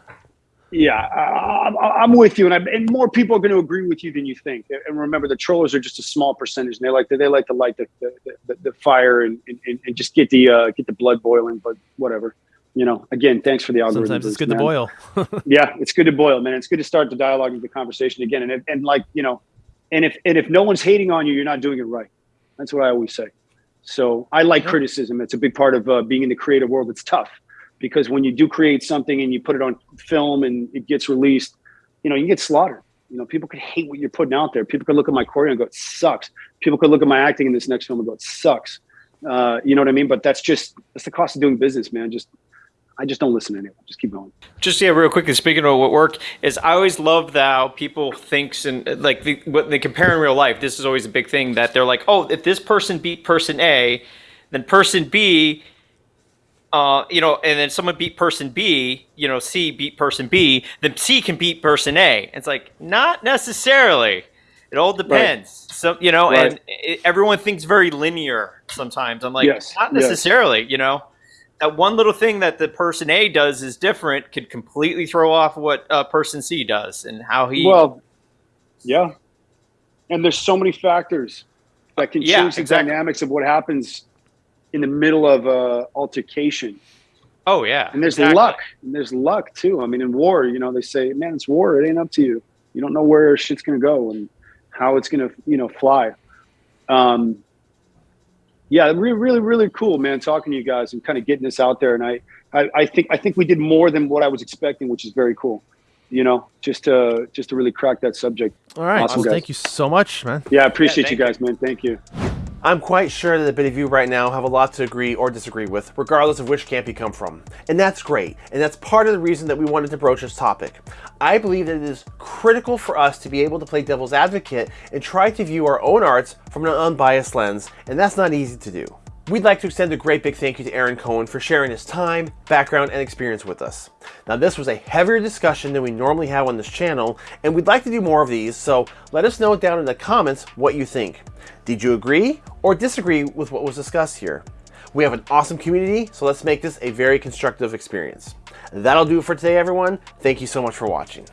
Yeah. I, I'm with you, and, I, and more people are going to agree with you than you think. And remember, the trollers are just a small percentage, and they like to they like to light the the, the, the fire and, and, and just get the uh, get the blood boiling. But whatever. You know, again, thanks for the algorithm. Sometimes it's boost, good man. to boil. yeah, it's good to boil, man. It's good to start the dialogue and the conversation again. And and like you know, and if and if no one's hating on you, you're not doing it right. That's what I always say. So I like Yeah. criticism. It's a big part of uh, being in the creative world. It's tough because when you do create something and you put it on film and it gets released, you know, you get slaughtered. You know, people could hate what you're putting out there. People could look at my choreo and go, "It sucks." People could look at my acting in this next film and go, "It sucks." Uh, you know what I mean? But that's just that's the cost of doing business, man. Just I just don't listen to anyone. Just keep going. just yeah, real quickly. Speaking of what worked, is I always love how people thinks and like the, what they compare in real life. This is always a big thing that they're like, oh, if this person beat person A, then person B, uh, you know, and then someone beat person B, you know, C beat person B, then C can beat person A. It's like not necessarily. It all depends. So you know, and it, everyone thinks very linear sometimes. I'm like, Yes, not yes. necessarily. You know that one little thing that the person A does is different could completely throw off what uh, person C does and how he. Well, yeah. And there's so many factors that can Yeah, change the exactly. dynamics of what happens in the middle of a altercation. oh yeah, And there's exactly. luck. And there's luck too. I mean, in war, you know, they say, man, it's war. It ain't up to you. You don't know where shit's gonna go and how it's gonna, you know, fly. Um, yeah, really, really, really cool, man. Talking to you guys and kind of getting this out there. And I, I, I think, I think we did more than what I was expecting, which is very cool. You know, just to just to really crack that subject. All right. Awesome, well, guys. thank you so much, man. Yeah, I appreciate Yeah, you thank guys, man. Thank you. I'm quite sure that a bit of you right now have a lot to agree or disagree with, regardless of which camp you come from. And that's great, and that's part of the reason that we wanted to broach this topic. I believe that it is critical for us to be able to play devil's advocate and try to view our own arts from an unbiased lens, and that's not easy to do. We'd like to extend a great big thank you to Aaron Cohen for sharing his time, background, and experience with us. Now, this was a heavier discussion than we normally have on this channel, and we'd like to do more of these, so let us know down in the comments what you think. Did you agree or disagree with what was discussed here? We have an awesome community, so let's make this a very constructive experience. That'll do it for today, everyone. Thank you so much for watching.